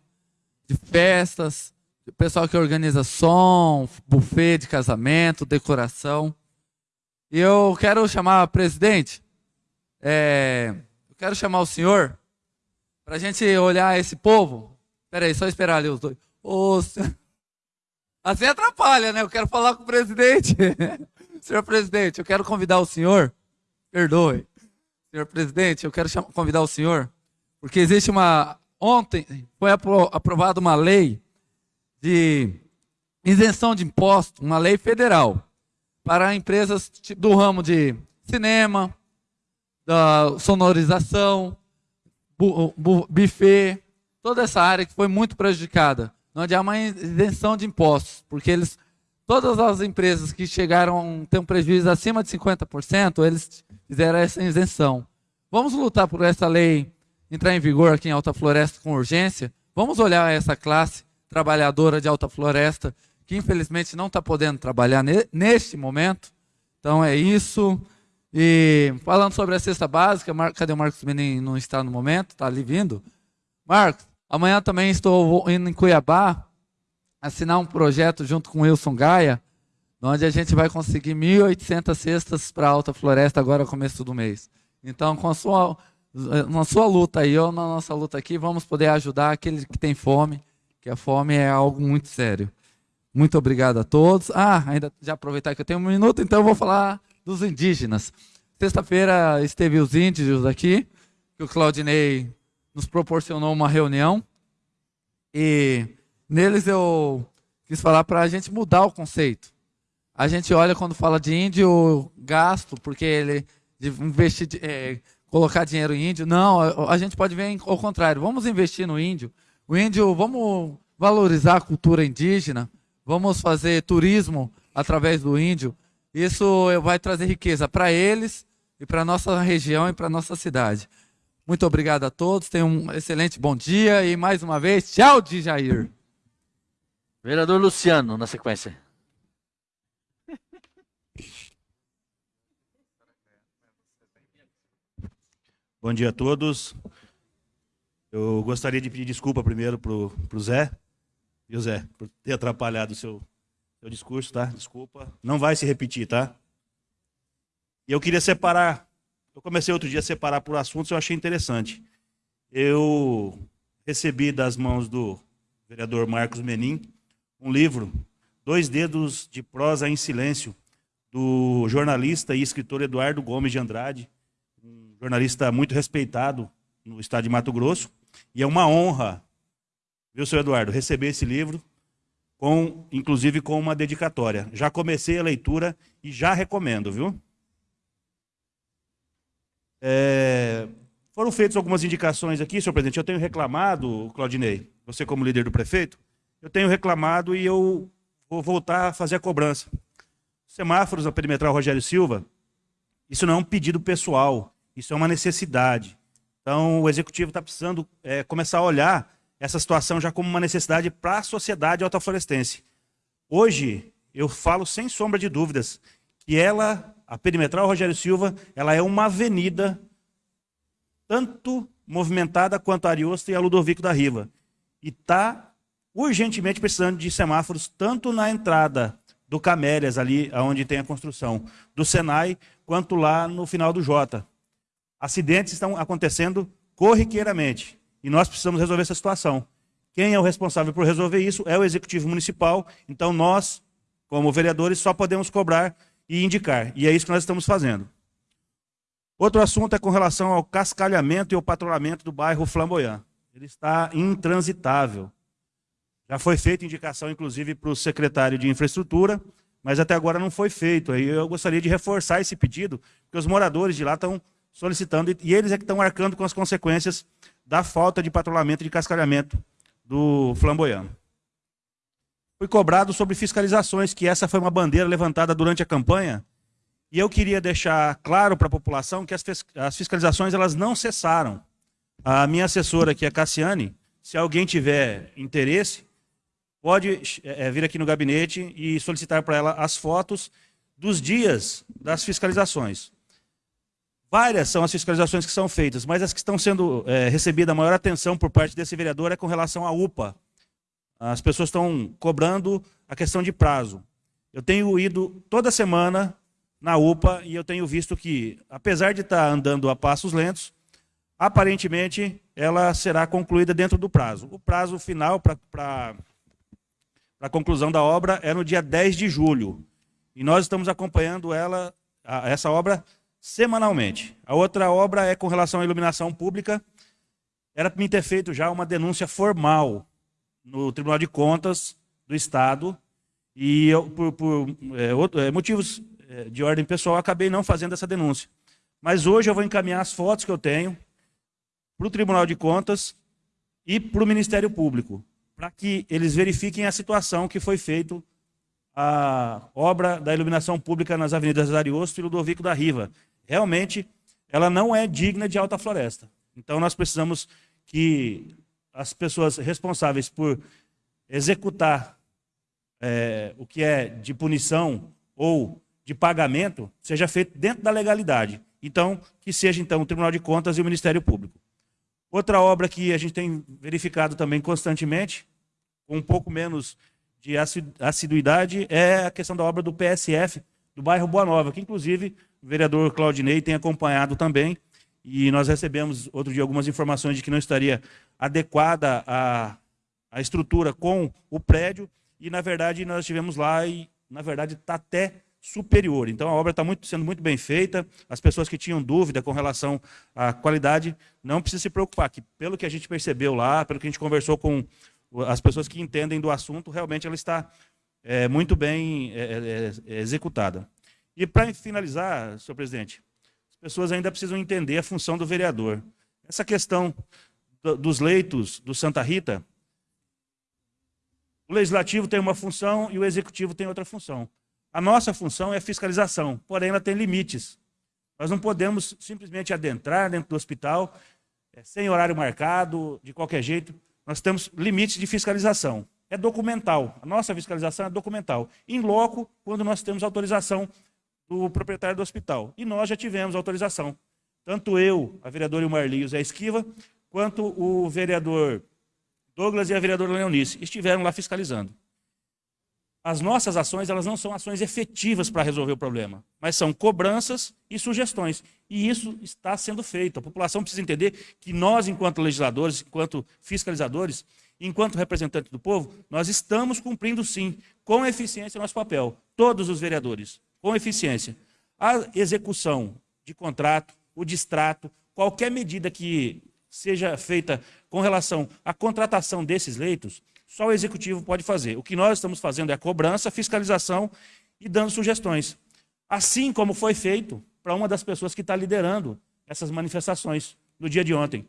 Speaker 8: de festas, o pessoal que organiza som, buffet de casamento, decoração. E eu quero chamar, presidente, é, quero chamar o senhor para a gente olhar esse povo. Espera aí, só esperar ali os dois. Ô, assim atrapalha, né? Eu quero falar com o presidente. (laughs) senhor presidente, eu quero convidar o senhor. Perdoe. Senhor presidente, eu quero convidar o senhor, porque existe uma. Ontem foi aprovada uma lei de isenção de imposto, uma lei federal, para empresas do ramo de cinema, da sonorização, bu, bu, buffet, toda essa área que foi muito prejudicada. Onde há uma isenção de impostos, porque eles, todas as empresas que chegaram a ter um prejuízo acima de 50%, eles fizeram essa isenção. Vamos lutar por essa lei entrar em vigor aqui em Alta Floresta com urgência. Vamos olhar essa classe trabalhadora de Alta Floresta, que infelizmente não está podendo trabalhar neste momento. Então é isso. E falando sobre a cesta básica, Mar... cadê o Marcos Menin? Não está no momento, está ali vindo. Marcos, amanhã também estou indo em Cuiabá assinar um projeto junto com Wilson Gaia, onde a gente vai conseguir 1.800 cestas para a Alta Floresta agora começo do mês. Então, com a sua, na sua luta aí, ou na nossa luta aqui, vamos poder ajudar aquele que tem fome, que a fome é algo muito sério. Muito obrigado a todos. Ah, ainda já aproveitar que eu tenho um minuto, então eu vou falar dos indígenas. Sexta-feira esteve os índios aqui, que o Claudinei nos proporcionou uma reunião. E neles eu quis falar para a gente mudar o conceito. A gente olha quando fala de índio gasto, porque ele investir, é, colocar dinheiro em índio. Não, a, a gente pode ver ao contrário. Vamos investir no índio. O índio, vamos valorizar a cultura indígena. Vamos fazer turismo através do índio. Isso vai trazer riqueza para eles e para a nossa região e para a nossa cidade. Muito obrigado a todos, tenham um excelente bom dia e mais uma vez, tchau de Jair.
Speaker 1: Vereador Luciano, na sequência.
Speaker 9: Bom dia a todos. Eu gostaria de pedir desculpa primeiro para o Zé, viu Zé, por ter atrapalhado o seu seu discurso, tá? Desculpa. Não vai se repetir, tá? E eu queria separar. Eu comecei outro dia a separar por assuntos, eu achei interessante. Eu recebi das mãos do vereador Marcos Menin um livro, Dois Dedos de Prosa em Silêncio, do jornalista e escritor Eduardo Gomes de Andrade, um jornalista muito respeitado no estado de Mato Grosso. E é uma honra, viu, senhor Eduardo, receber esse livro com, inclusive com uma dedicatória. Já comecei a leitura e já recomendo, viu? É, Foram feitas algumas indicações aqui, senhor presidente. Eu tenho reclamado, Claudinei, você como líder do prefeito, eu tenho reclamado e eu vou voltar a fazer a cobrança. Semáforos na perimetral Rogério Silva, isso não é um pedido pessoal, isso é uma necessidade. Então, o executivo está precisando é, começar a olhar essa situação já como uma necessidade para a sociedade altaflorestense. Hoje, eu falo sem sombra de dúvidas que ela, a perimetral Rogério Silva, ela é uma avenida tanto movimentada quanto a Ariosto e a Ludovico da Riva. E está urgentemente precisando de semáforos, tanto na entrada do Camélias, ali onde tem a construção, do Senai, quanto lá no final do Jota. Acidentes estão acontecendo corriqueiramente. E nós precisamos resolver essa situação. Quem é o responsável por resolver isso é o Executivo Municipal. Então nós, como vereadores, só podemos cobrar e indicar. E é isso que nós estamos fazendo. Outro assunto é com relação ao cascalhamento e ao patrulhamento do bairro Flamboyant. Ele está intransitável. Já foi feita indicação, inclusive, para o secretário de Infraestrutura, mas até agora não foi feito. Aí eu gostaria de reforçar esse pedido, porque os moradores de lá estão solicitando, e eles é que estão arcando com as consequências da falta de patrulhamento e de cascalhamento do Flamboyant. Fui cobrado sobre fiscalizações, que essa foi uma bandeira levantada durante a campanha, e eu queria deixar claro para a população que as fiscalizações elas não cessaram. A minha assessora aqui, a Cassiane, se alguém tiver interesse, pode é, vir aqui no gabinete e solicitar para ela as fotos dos dias das fiscalizações. Várias são as fiscalizações que são feitas, mas as que estão sendo é, recebida a maior atenção por parte desse vereador é com relação à UPA. As pessoas estão cobrando a questão de prazo. Eu tenho ido toda semana na UPA e eu tenho visto que, apesar de estar andando a passos lentos, aparentemente ela será concluída dentro do prazo. O prazo final para a conclusão da obra é no dia 10 de julho. E nós estamos acompanhando ela, essa obra semanalmente. A outra obra é com relação à iluminação pública. Era para mim ter feito já uma denúncia formal no Tribunal de Contas do Estado e eu, por, por é, outro, é, motivos é, de ordem pessoal, acabei não fazendo essa denúncia. Mas hoje eu vou encaminhar as fotos que eu tenho para o Tribunal de Contas e para o Ministério Público, para que eles verifiquem a situação que foi feito a obra da iluminação pública nas avenidas Ariosto e Ludovico da Riva. Realmente, ela não é digna de alta floresta. Então, nós precisamos que as pessoas responsáveis por executar é, o que é de punição ou de pagamento seja feito dentro da legalidade. Então, que seja então o Tribunal de Contas e o Ministério Público. Outra obra que a gente tem verificado também constantemente, com um pouco menos de assiduidade, é a questão da obra do PSF do bairro Boa Nova, que inclusive o vereador Claudinei tem acompanhado também, e nós recebemos outro dia algumas informações de que não estaria adequada a, a estrutura com o prédio, e na verdade nós estivemos lá e na verdade está até superior. Então a obra está sendo muito bem feita. As pessoas que tinham dúvida com relação à qualidade não precisam se preocupar, que pelo que a gente percebeu lá, pelo que a gente conversou com as pessoas que entendem do assunto, realmente ela está é, muito bem é, é executada. E para finalizar, senhor presidente, as pessoas ainda precisam entender a função do vereador. Essa questão do, dos leitos do Santa Rita, o legislativo tem uma função e o executivo tem outra função. A nossa função é fiscalização, porém ela tem limites. Nós não podemos simplesmente adentrar dentro do hospital é, sem horário marcado, de qualquer jeito. Nós temos limites de fiscalização. É documental. A nossa fiscalização é documental. Em loco, quando nós temos autorização do proprietário do hospital. E nós já tivemos autorização. Tanto eu, a vereadora Ilmarli e o Zé Esquiva, quanto o vereador Douglas e a vereadora Leonice estiveram lá fiscalizando as nossas ações elas não são ações efetivas para resolver o problema, mas são cobranças e sugestões. E isso está sendo feito. A população precisa entender que nós, enquanto legisladores, enquanto fiscalizadores, enquanto representantes do povo, nós estamos cumprindo sim, com eficiência, nosso papel. Todos os vereadores, com eficiência. A execução de contrato, o distrato, qualquer medida que seja feita com relação à contratação desses leitos, só o executivo pode fazer. O que nós estamos fazendo é a cobrança, fiscalização e dando sugestões. Assim como foi feito para uma das pessoas que está liderando essas manifestações, no dia de ontem.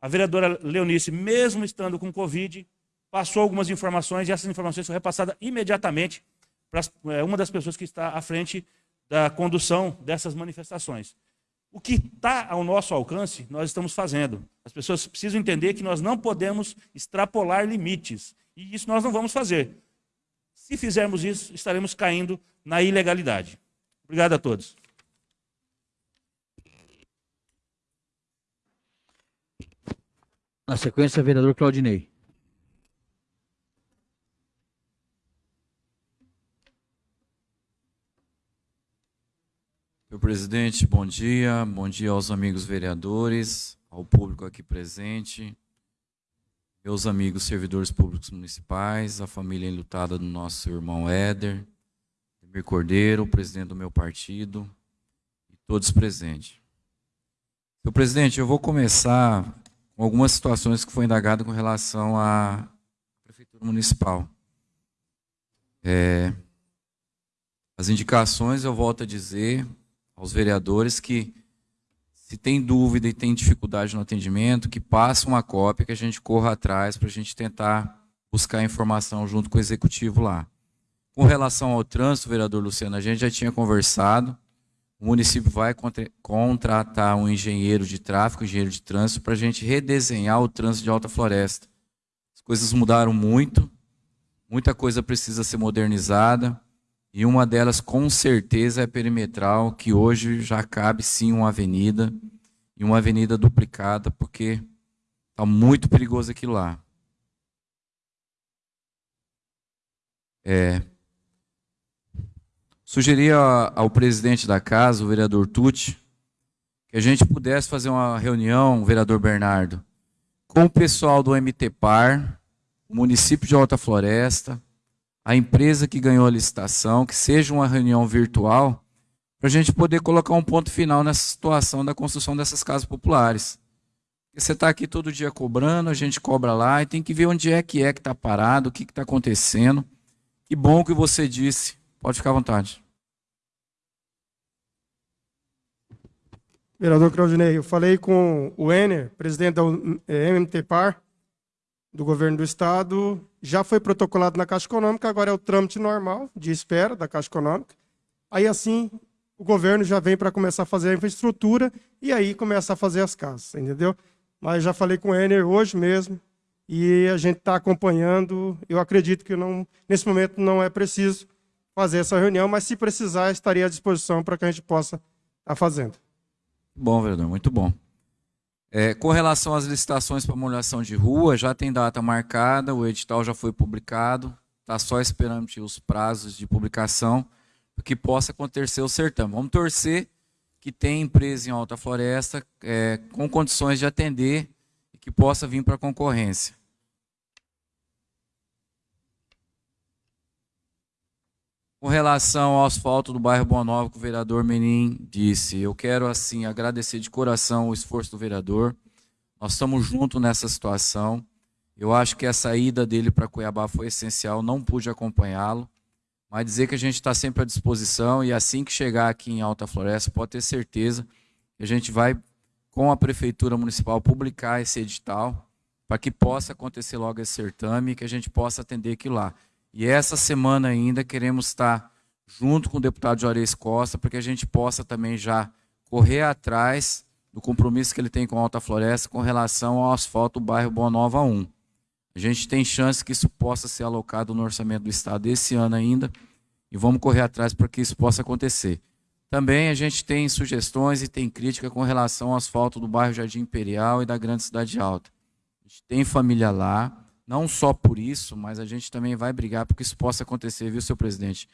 Speaker 9: A vereadora Leonice, mesmo estando com Covid, passou algumas informações e essas informações foram repassadas imediatamente é, uma das pessoas que está à frente da condução dessas manifestações. O que está ao nosso alcance, nós estamos fazendo. As pessoas precisam entender que nós não podemos extrapolar limites. E isso nós não vamos fazer. Se fizermos isso, estaremos caindo na ilegalidade. Obrigado a todos.
Speaker 1: Na sequência, vereador Claudinei.
Speaker 10: Senhor presidente, bom dia. Bom dia aos amigos vereadores, ao público aqui presente, meus amigos servidores públicos municipais, a família enlutada do nosso irmão Éder, Emir Cordeiro, presidente do meu partido, e todos presentes. Senhor presidente, eu vou começar com algumas situações que foi indagado com relação à Prefeitura Municipal. É, as indicações, eu volto a dizer aos vereadores que se tem dúvida e tem dificuldade no atendimento, que passe uma cópia, que a gente corra atrás para a gente tentar buscar informação junto com o executivo lá. Com relação ao trânsito, vereador Luciano, a gente já tinha conversado, o município vai contratar um engenheiro de tráfego, engenheiro de trânsito, para a gente redesenhar o trânsito de Alta Floresta. As coisas mudaram muito, muita coisa precisa ser modernizada, e uma delas, com certeza, é perimetral, que hoje já cabe sim uma avenida, e uma avenida duplicada, porque está muito perigoso aquilo lá. É, sugeria ao presidente da casa, o vereador Tucci, que a gente pudesse fazer uma reunião, vereador Bernardo, com o pessoal do MTPAR, o município de Alta Floresta, a empresa que ganhou a licitação, que seja uma reunião virtual, para a gente poder colocar um ponto final nessa situação da construção dessas casas populares. Você está aqui todo dia cobrando, a gente cobra lá, e tem que ver onde é que é que está parado, o que está acontecendo. Que bom que você disse. Pode ficar à vontade.
Speaker 4: Vereador Claudinei, eu falei com o Ener, presidente da MMTPAR, do governo do estado, já foi protocolado na Caixa Econômica, agora é o trâmite normal de espera da Caixa Econômica. Aí assim, o governo já vem para começar a fazer a infraestrutura e aí começa a fazer as casas, entendeu? Mas já falei com o Ener hoje mesmo e a gente está acompanhando. Eu acredito que não, nesse momento não é preciso fazer essa reunião, mas se precisar, estaria à disposição para que a gente possa estar tá fazendo.
Speaker 10: Bom, vereador, muito bom. É, com relação às licitações para molhação de rua, já tem data marcada, o edital já foi publicado, está só esperando os prazos de publicação que possa acontecer o certame. Vamos torcer que tenha empresa em Alta Floresta é, com condições de atender e que possa vir para a concorrência. Com relação ao asfalto do bairro Boa Nova, que o vereador Menin disse, eu quero assim agradecer de coração o esforço do vereador. Nós estamos juntos nessa situação. Eu acho que a saída dele para Cuiabá foi essencial, não pude acompanhá-lo, mas dizer que a gente está sempre à disposição e assim que chegar aqui em Alta Floresta, pode ter certeza que a gente vai, com a Prefeitura Municipal, publicar esse edital para que possa acontecer logo esse certame e que a gente possa atender aquilo lá. E essa semana ainda queremos estar junto com o deputado Juarez Costa, para que a gente possa também já correr atrás do compromisso que ele tem com a Alta Floresta com relação ao asfalto do bairro Boa Nova 1. A gente tem chance que isso possa ser alocado no orçamento do Estado esse ano ainda, e vamos correr atrás para que isso possa acontecer. Também a gente tem sugestões e tem crítica com relação ao asfalto do bairro Jardim Imperial e da Grande Cidade Alta. A gente tem família lá, não só por isso, mas a gente também vai brigar para que isso possa acontecer, viu, seu presidente?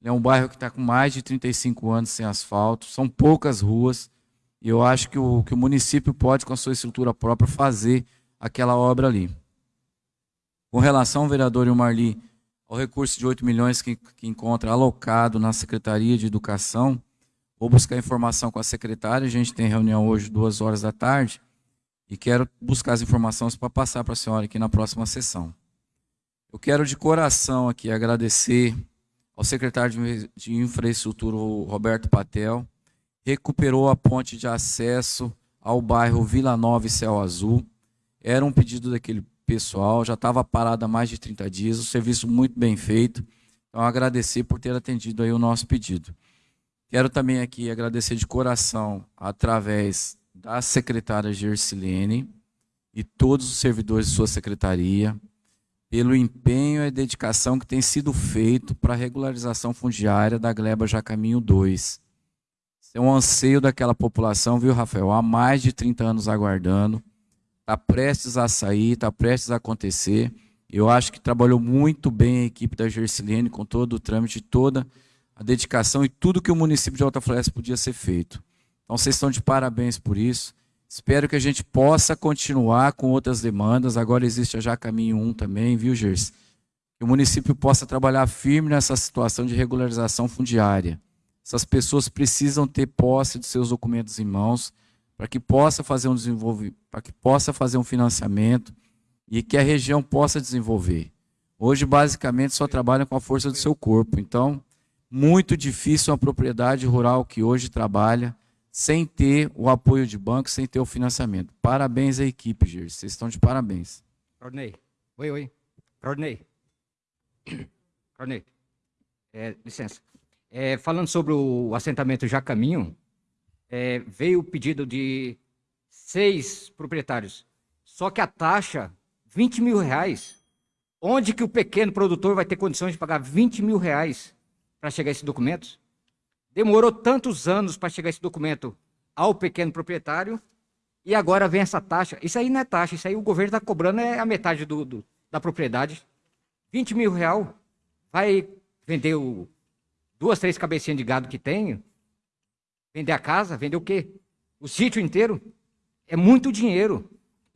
Speaker 10: É um bairro que está com mais de 35 anos sem asfalto, são poucas ruas, e eu acho que o, que o município pode, com a sua estrutura própria, fazer aquela obra ali. Com relação, vereador Marli, ao recurso de 8 milhões que, que encontra alocado na Secretaria de Educação, vou buscar informação com a secretária, a gente tem reunião hoje, duas horas da tarde, e quero buscar as informações para passar para a senhora aqui na próxima sessão. Eu quero de coração aqui agradecer ao secretário de Infraestrutura, Roberto Patel, recuperou a ponte de acesso ao bairro Vila Nova e Céu Azul. Era um pedido daquele pessoal, já estava parado há mais de 30 dias, o serviço muito bem feito. Então, agradecer por ter atendido aí o nosso pedido. Quero também aqui agradecer de coração, através da secretária Gersilene e todos os servidores de sua secretaria, pelo empenho e dedicação que tem sido feito para a regularização fundiária da Gleba Jacaminho 2. Isso é um anseio daquela população, viu, Rafael? Há mais de 30 anos aguardando. Está prestes a sair, está prestes a acontecer. Eu acho que trabalhou muito bem a equipe da Gersilene com todo o trâmite, toda a dedicação e tudo que o município de Alta Floresta podia ser feito. Então, vocês estão de parabéns por isso. Espero que a gente possa continuar com outras demandas. Agora existe Já Caminho 1 também, viu, Gerson? Que o município possa trabalhar firme nessa situação de regularização fundiária. Essas pessoas precisam ter posse de seus documentos em mãos para que possa fazer um desenvolvimento, para que possa fazer um financiamento e que a região possa desenvolver. Hoje, basicamente, só trabalham com a força do seu corpo. Então, muito difícil uma propriedade rural que hoje trabalha sem ter o apoio de banco, sem ter o financiamento. Parabéns à equipe, Gir. Vocês estão de parabéns.
Speaker 3: Rodney. Oi, oi. Rodney. (coughs) Rodney. É, licença. É, falando sobre o assentamento Já Caminho, é, veio o pedido de seis proprietários. Só que a taxa, 20 mil reais. Onde que o pequeno produtor vai ter condições de pagar 20 mil reais para chegar a esses documentos? Demorou tantos anos para chegar esse documento ao pequeno proprietário e agora vem essa taxa. Isso aí não é taxa, isso aí o governo está cobrando é a metade do, do, da propriedade. 20 mil real vai vender o, duas, três cabecinhas de gado que tem, vender a casa, vender o quê? O sítio inteiro. É muito dinheiro.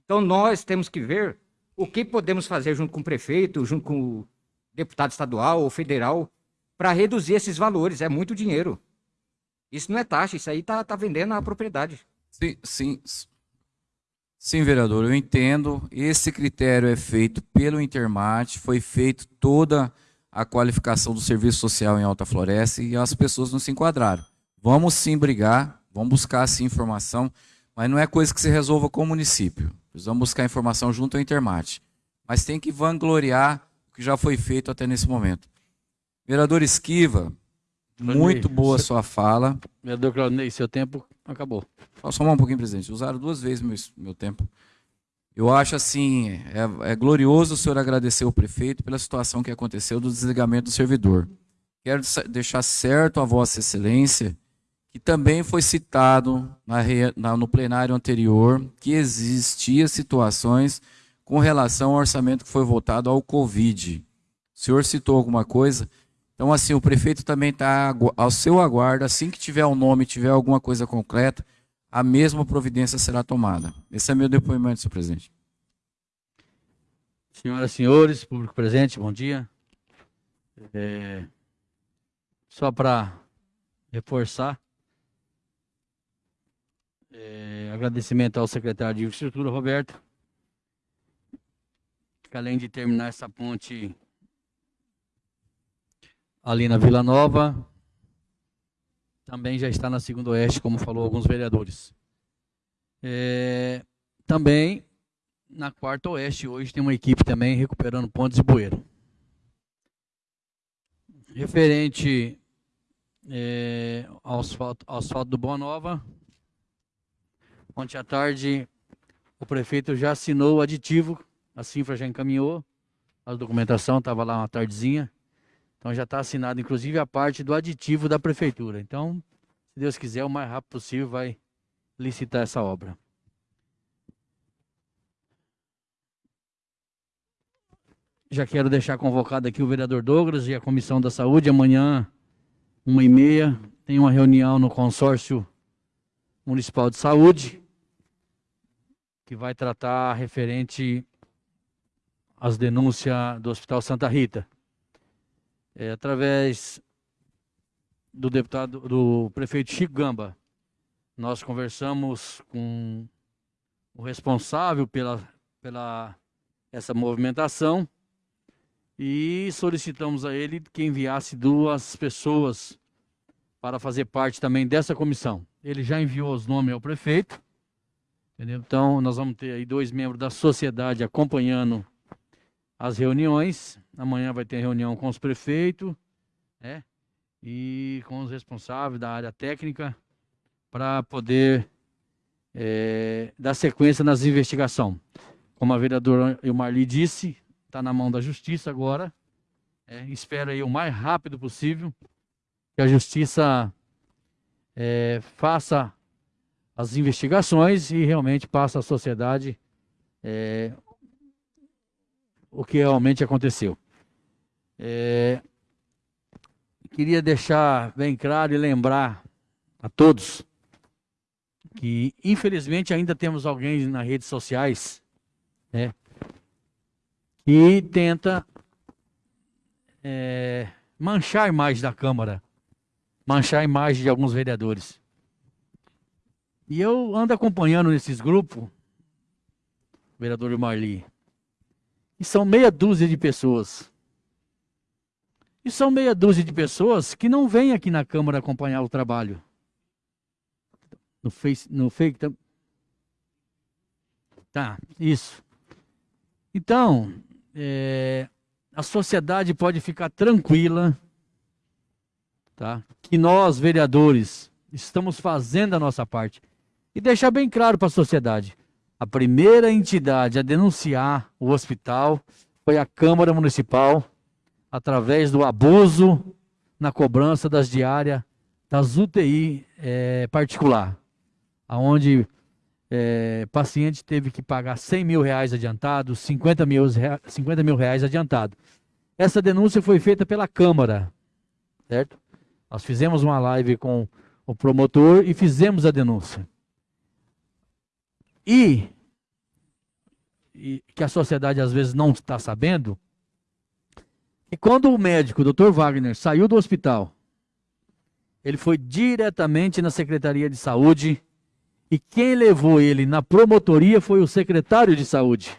Speaker 3: Então nós temos que ver o que podemos fazer junto com o prefeito, junto com o deputado estadual ou federal, para reduzir esses valores. É muito dinheiro. Isso não é taxa, isso aí tá, tá vendendo a propriedade.
Speaker 10: Sim, sim. Sim, vereador, eu entendo. Esse critério é feito pelo Intermate, foi feito toda a qualificação do serviço social em Alta Floresta e as pessoas não se enquadraram. Vamos sim brigar, vamos buscar sim informação, mas não é coisa que se resolva com o município. Precisamos buscar informação junto ao Intermate. Mas tem que vangloriar o que já foi feito até nesse momento. Vereador Esquiva, muito boa sua fala.
Speaker 1: Vereador Claudinei, seu tempo acabou.
Speaker 10: Falar um pouquinho, presidente? Usaram duas vezes meu, meu tempo. Eu acho assim, é, é, glorioso o senhor agradecer o prefeito pela situação que aconteceu do desligamento do servidor. Quero deixar certo a Vossa Excelência que também foi citado na, na, no plenário anterior que existia situações com relação ao orçamento que foi votado ao Covid. O senhor citou alguma coisa? Então, assim, o prefeito também está ao seu aguardo, assim que tiver o um nome, tiver alguma coisa concreta, a mesma providência será tomada. Esse é meu depoimento, senhor presidente.
Speaker 1: Senhoras e senhores, público presente, bom dia. É, só para reforçar, é, agradecimento ao secretário de Infraestrutura, Roberto, que além de terminar essa ponte ali na Vila Nova, também já está na Segunda Oeste, como falou alguns vereadores. É, também na Quarta Oeste, hoje tem uma equipe também recuperando pontes e bueiro. Referente é, ao, asfalto, ao asfalto do Boa Nova, ontem à tarde o prefeito já assinou o aditivo, a Cifra já encaminhou, a documentação estava lá uma tardezinha, então já está assinado, inclusive, a parte do aditivo da prefeitura. Então, se Deus quiser, o mais rápido possível vai licitar essa obra. Já quero deixar convocado aqui o vereador Douglas e a Comissão da Saúde. Amanhã, uma e meia, tem uma reunião no consórcio municipal de saúde que vai tratar referente às denúncias do Hospital Santa Rita é, através do deputado, do prefeito Chico Gamba, nós conversamos com o responsável pela, pela essa movimentação e solicitamos a ele que enviasse duas pessoas para fazer parte também dessa comissão. Ele já enviou os nomes ao prefeito Entendeu? Então, nós vamos ter aí dois membros da sociedade acompanhando as reuniões. Amanhã vai ter reunião com os prefeitos, né? E com os responsáveis da área técnica para poder é, dar sequência nas investigações. Como a vereadora Ilmarli disse, está na mão da justiça agora. É, espero aí o mais rápido possível que a justiça é, faça as investigações e realmente passe à sociedade é, o que realmente aconteceu. É, queria deixar bem claro e lembrar a todos que infelizmente ainda temos alguém nas redes sociais né, que tenta é, manchar a imagem da Câmara, manchar a imagem de alguns vereadores. E eu ando acompanhando nesses grupos, vereador Marli, e são meia dúzia de pessoas. E são meia dúzia de pessoas que não vêm aqui na Câmara acompanhar o trabalho. No Face, no Fake. Tá, isso. Então, é, a sociedade pode ficar tranquila, tá? Que nós, vereadores, estamos fazendo a nossa parte. E deixar bem claro para a sociedade: a primeira entidade a denunciar o hospital foi a Câmara Municipal, através do abuso na cobrança das diárias das UTI é, particular, aonde é, paciente teve que pagar 100 mil reais adiantado, 50 mil, 50 mil reais adiantado. Essa denúncia foi feita pela Câmara, certo? Nós fizemos uma live com o promotor e fizemos a denúncia. E, e que a sociedade às vezes não está sabendo, que quando o médico, o Dr. Wagner, saiu do hospital, ele foi diretamente na Secretaria de Saúde e quem levou ele na promotoria foi o secretário de saúde,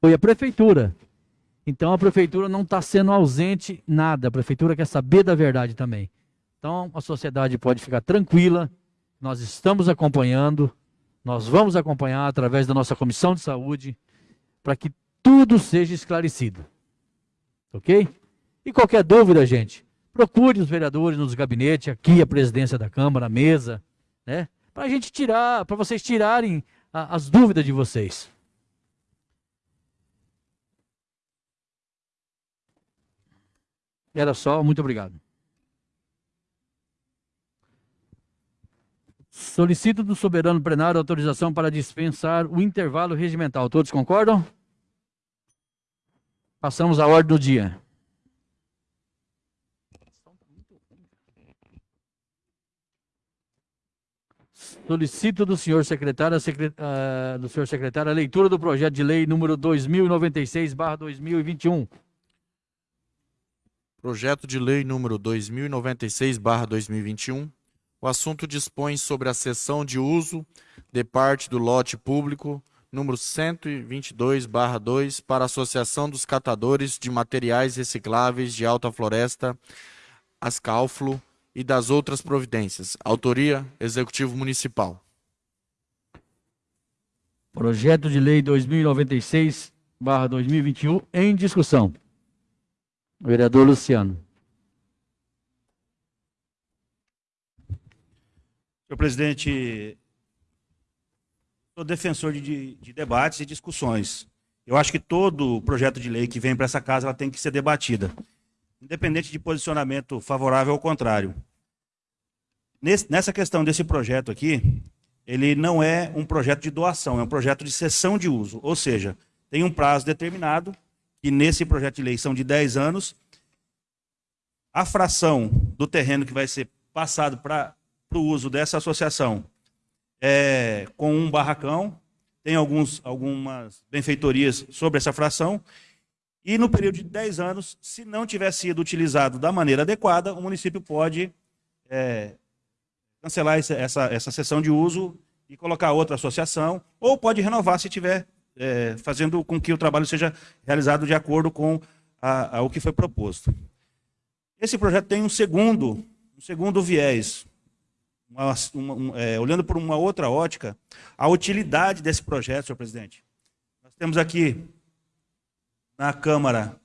Speaker 1: foi a prefeitura. Então a prefeitura não está sendo ausente nada, a prefeitura quer saber da verdade também. Então a sociedade pode ficar tranquila, nós estamos acompanhando, nós vamos acompanhar através da nossa comissão de saúde, para que tudo seja esclarecido. Ok? E qualquer dúvida, gente, procure os vereadores nos gabinetes, aqui a presidência da Câmara, a mesa, né? para a gente tirar, para vocês tirarem a, as dúvidas de vocês. Era só, muito obrigado. Solicito do soberano plenário autorização para dispensar o intervalo regimental. Todos concordam? Passamos à ordem do dia. Solicito do senhor secretário, uh, do senhor secretário a leitura do projeto de lei número 2096/2021.
Speaker 2: Projeto de lei número 2096/2021. O assunto dispõe sobre a cessão de uso de parte do lote público número 122/2 para a Associação dos Catadores de Materiais Recicláveis de Alta Floresta, Ascalflo, e das outras providências. Autoria: Executivo Municipal.
Speaker 1: Projeto de Lei 2096/2021 em discussão. Vereador Luciano.
Speaker 9: Senhor presidente, sou defensor de, de, debates e discussões. Eu acho que todo projeto de lei que vem para essa casa ela tem que ser debatida independente de posicionamento favorável ou contrário. Nesse, nessa questão desse projeto aqui, ele não é um projeto de doação, é um projeto de cessão de uso. Ou seja, tem um prazo determinado, que nesse projeto de lei são de 10 anos. A fração do terreno que vai ser passado para o uso dessa associação é com um barracão, tem alguns, algumas benfeitorias sobre essa fração, e no período de 10 anos, se não tiver sido utilizado da maneira adequada, o município pode é, cancelar essa, essa, essa sessão de uso e colocar outra associação, ou pode renovar se tiver é, fazendo com que o trabalho seja realizado de acordo com a, a, o que foi proposto. Esse projeto tem um segundo, um segundo viés. Uma, uma, um, é, olhando por uma outra ótica, a utilidade desse projeto, senhor presidente. Nós temos aqui na Câmara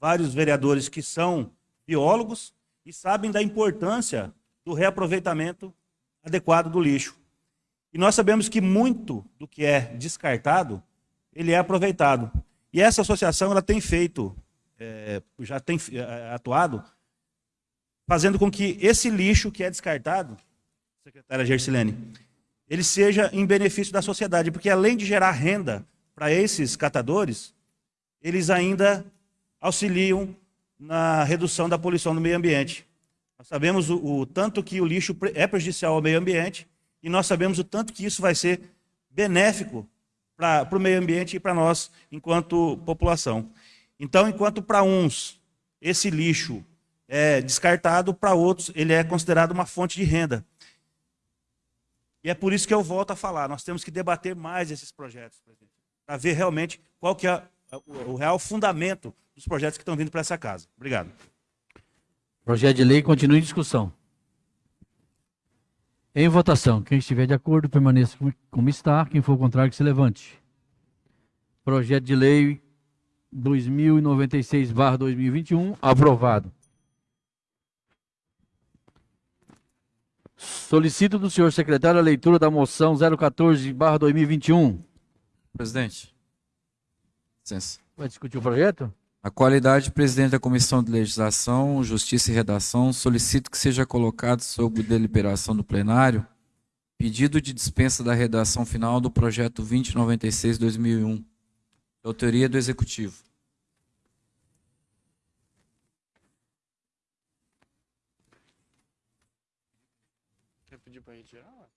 Speaker 9: vários vereadores que são biólogos e sabem da importância do reaproveitamento adequado do lixo. E nós sabemos que muito do que é descartado, ele é aproveitado. E essa associação ela tem feito, é, já tem é, atuado, fazendo com que esse lixo que é descartado, secretária Gersilene, ele seja em benefício da sociedade, porque além de gerar renda para esses catadores, eles ainda auxiliam na redução da poluição do meio ambiente. Nós sabemos o, o tanto que o lixo é prejudicial ao meio ambiente e nós sabemos o tanto que isso vai ser benéfico para o meio ambiente e para nós, enquanto população. Então, enquanto para uns esse lixo é descartado, para outros ele é considerado uma fonte de renda. E é por isso que eu volto a falar, nós temos que debater mais esses projetos, para ver realmente qual que é o real fundamento dos projetos que estão vindo para essa casa. Obrigado.
Speaker 1: Projeto de lei continua em discussão. Em votação, quem estiver de acordo permaneça como está, quem for contrário que se levante. Projeto de lei 2096/2021 aprovado. Solicito do senhor secretário a leitura da moção 014/2021.
Speaker 10: Presidente. Licença.
Speaker 1: Vai discutir o projeto?
Speaker 10: A qualidade de presidente da Comissão de Legislação, Justiça e Redação, solicito que seja colocado sob deliberação do plenário pedido de dispensa da redação final do projeto 2096-2001, autoria do Executivo.
Speaker 2: Pedir para retirar?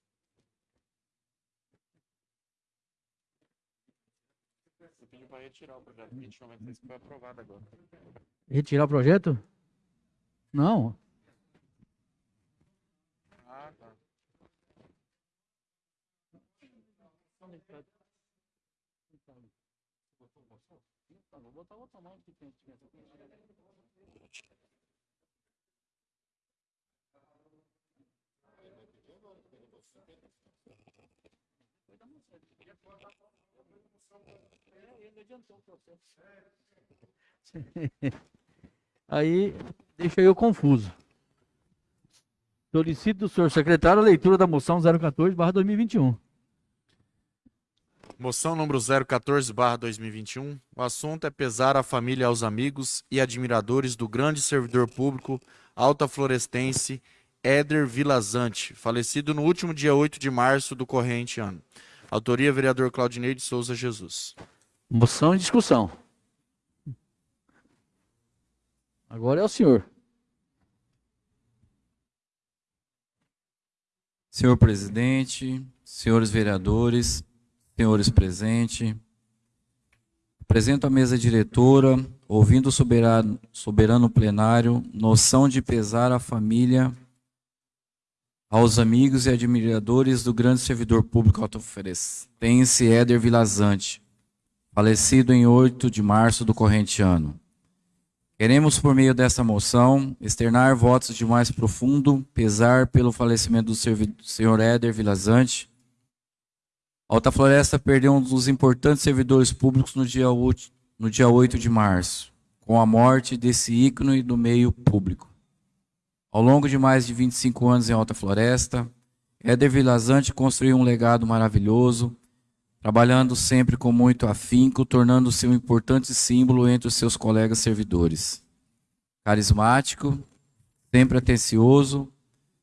Speaker 2: Você pediu para retirar o projeto 2096 que foi aprovado agora.
Speaker 1: Retirar o projeto? Não.
Speaker 2: Ah, tá.
Speaker 1: Vou botar outra mão que tem (laughs) Aí deixa eu confuso. Solicito do senhor secretário a leitura da moção 014/2021.
Speaker 2: Moção número 014/2021. O assunto é pesar a família aos amigos e admiradores do grande servidor público alta florestense Éder Vilazante, falecido no último dia 8 de março do corrente ano. Autoria vereador Claudinei de Souza Jesus.
Speaker 1: Moção em discussão. Agora é o senhor.
Speaker 10: Senhor presidente, senhores vereadores, senhores presentes, apresento à mesa diretora, ouvindo o soberano, soberano plenário, noção de pesar à família, aos amigos e admiradores do grande servidor público autoferestense Éder Vilazante, falecido em 8 de março do corrente ano. Queremos, por meio desta moção, externar votos de mais profundo pesar pelo falecimento do senhor Éder Vilazante. Alta Floresta perdeu um dos importantes servidores públicos no dia 8 de março, com a morte desse ícone do meio público. Ao longo de mais de 25 anos em Alta Floresta, Éder Vilazante construiu um legado maravilhoso, trabalhando sempre com muito afinco, tornando-se um importante símbolo entre os seus colegas servidores. Carismático, sempre atencioso,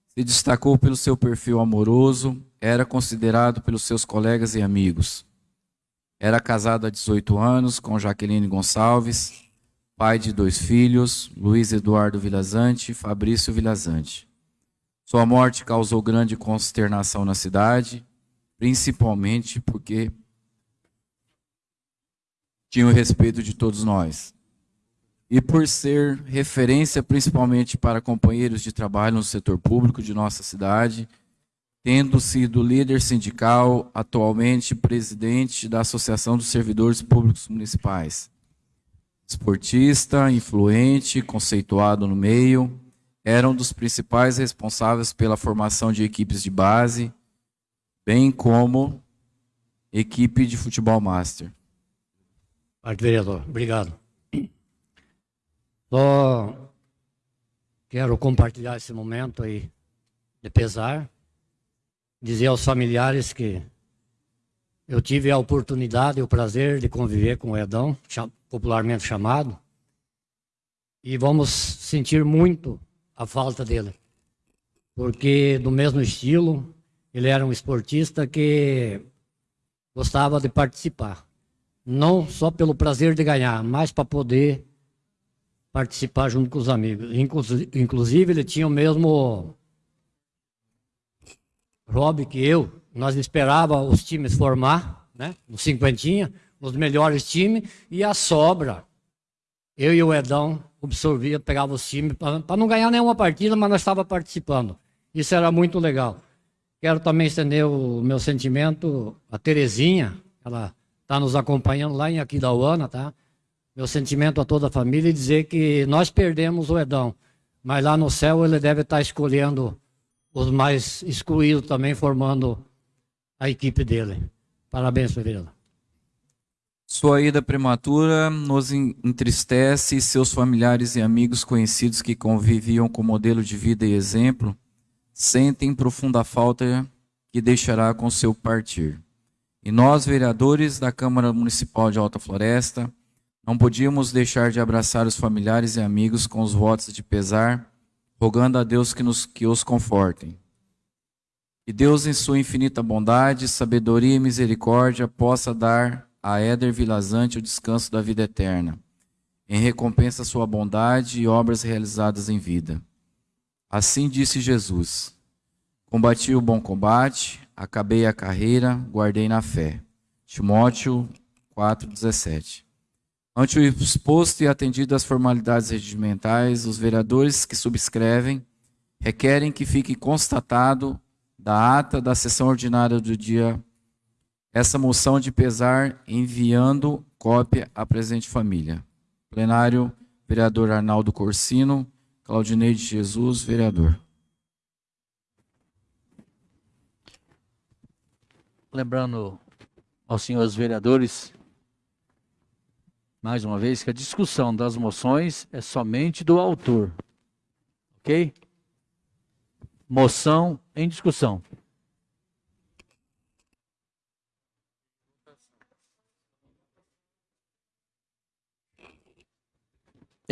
Speaker 10: se destacou pelo seu perfil amoroso, era considerado pelos seus colegas e amigos. Era casado há 18 anos com Jaqueline Gonçalves, pai de dois filhos, Luiz Eduardo Vilazante e Fabrício Vilazante. Sua morte causou grande consternação na cidade, principalmente porque tinha o respeito de todos nós. E por ser referência principalmente para companheiros de trabalho no setor público de nossa cidade, tendo sido líder sindical, atualmente presidente da Associação dos Servidores Públicos Municipais. Esportista, influente, conceituado no meio, eram dos principais responsáveis pela formação de equipes de base, bem como equipe de futebol master.
Speaker 5: Parte vereador, obrigado. Só quero compartilhar esse momento aí de pesar, dizer aos familiares que eu tive a oportunidade e o prazer de conviver com o Edão, popularmente chamado, e vamos sentir muito a falta dele. Porque, do mesmo estilo, ele era um esportista que gostava de participar. Não só pelo prazer de ganhar, mas para poder participar junto com os amigos. Inclusive, ele tinha o mesmo hobby que eu. Nós esperava os times formar, né? Os cinquentinha, os melhores times, e a sobra. Eu e o Edão absorvia, pegava os times, para não ganhar nenhuma partida, mas nós estávamos participando. Isso era muito legal. Quero também estender o meu sentimento a Terezinha, ela está nos acompanhando lá em Aquidauana, tá? Meu sentimento a toda a família e dizer que nós perdemos o Edão, mas lá no céu ele deve estar tá escolhendo os mais excluídos também, formando a equipe dele. Parabéns, Pereira.
Speaker 10: Sua ida prematura nos entristece e seus familiares e amigos conhecidos que conviviam com modelo de vida e exemplo sentem profunda falta que deixará com seu partir. E nós, vereadores da Câmara Municipal de Alta Floresta, não podíamos deixar de abraçar os familiares e amigos com os votos de pesar, rogando a Deus que, nos, que os confortem. Que Deus, em sua infinita bondade, sabedoria e misericórdia, possa dar a Éder Vilazante o descanso da vida eterna, em recompensa à sua bondade e obras realizadas em vida. Assim disse Jesus: Combati o bom combate, acabei a carreira, guardei na fé. Timóteo 4,17. Ante o exposto e atendido às formalidades regimentais, os vereadores que subscrevem requerem que fique constatado da ata da sessão ordinária do dia essa moção de pesar enviando cópia à presente família. Plenário, vereador Arnaldo Corsino, Claudinei de Jesus, vereador.
Speaker 1: Lembrando aos senhores vereadores, mais uma vez, que a discussão das moções é somente do autor. Ok? Moção em discussão.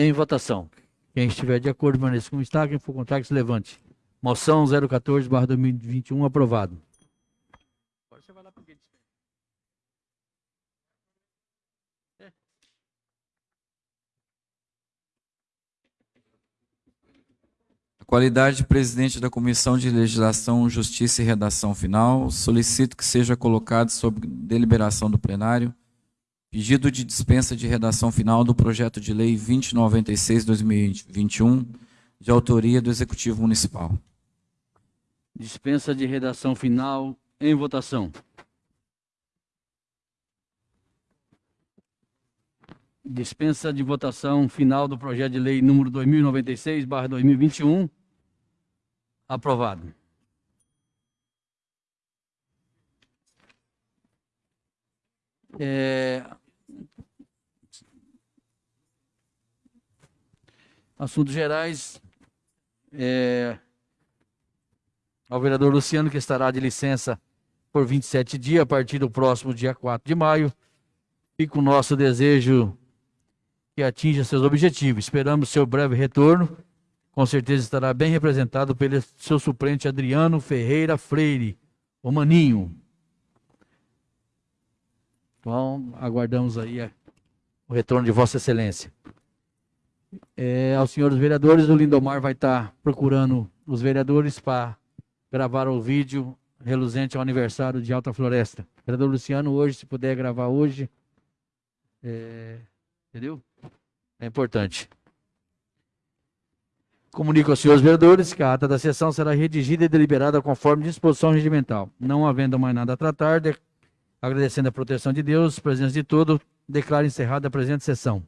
Speaker 1: Em votação. Quem estiver de acordo, permaneça como está. Quem for contrário, se levante. Moção 014-2021, aprovado.
Speaker 10: A qualidade de presidente da Comissão de Legislação, Justiça e Redação Final, solicito que seja colocado sob deliberação do plenário Pedido de dispensa de redação final do projeto de lei 2096-2021, de autoria do Executivo Municipal.
Speaker 1: Dispensa de redação final em votação. Dispensa de votação final do projeto de lei número 2096/2021. Aprovado. É, Assuntos gerais. É, ao vereador Luciano, que estará de licença por 27 dias, a partir do próximo dia 4 de maio. Fica o nosso desejo que atinja seus objetivos. Esperamos seu breve retorno. Com certeza estará bem representado pelo seu suplente Adriano Ferreira Freire, o Maninho. Então, aguardamos aí o retorno de Vossa Excelência é, aos senhores vereadores, o Lindomar vai estar procurando os vereadores para gravar o vídeo reluzente ao aniversário de Alta Floresta. Vereador Luciano, hoje, se puder gravar hoje, é, entendeu? É importante. Comunico aos senhores vereadores que a ata da sessão será redigida e deliberada conforme disposição regimental. Não havendo mais nada a tratar, de... agradecendo a proteção de Deus, presença de todo, declaro encerrada a presente sessão.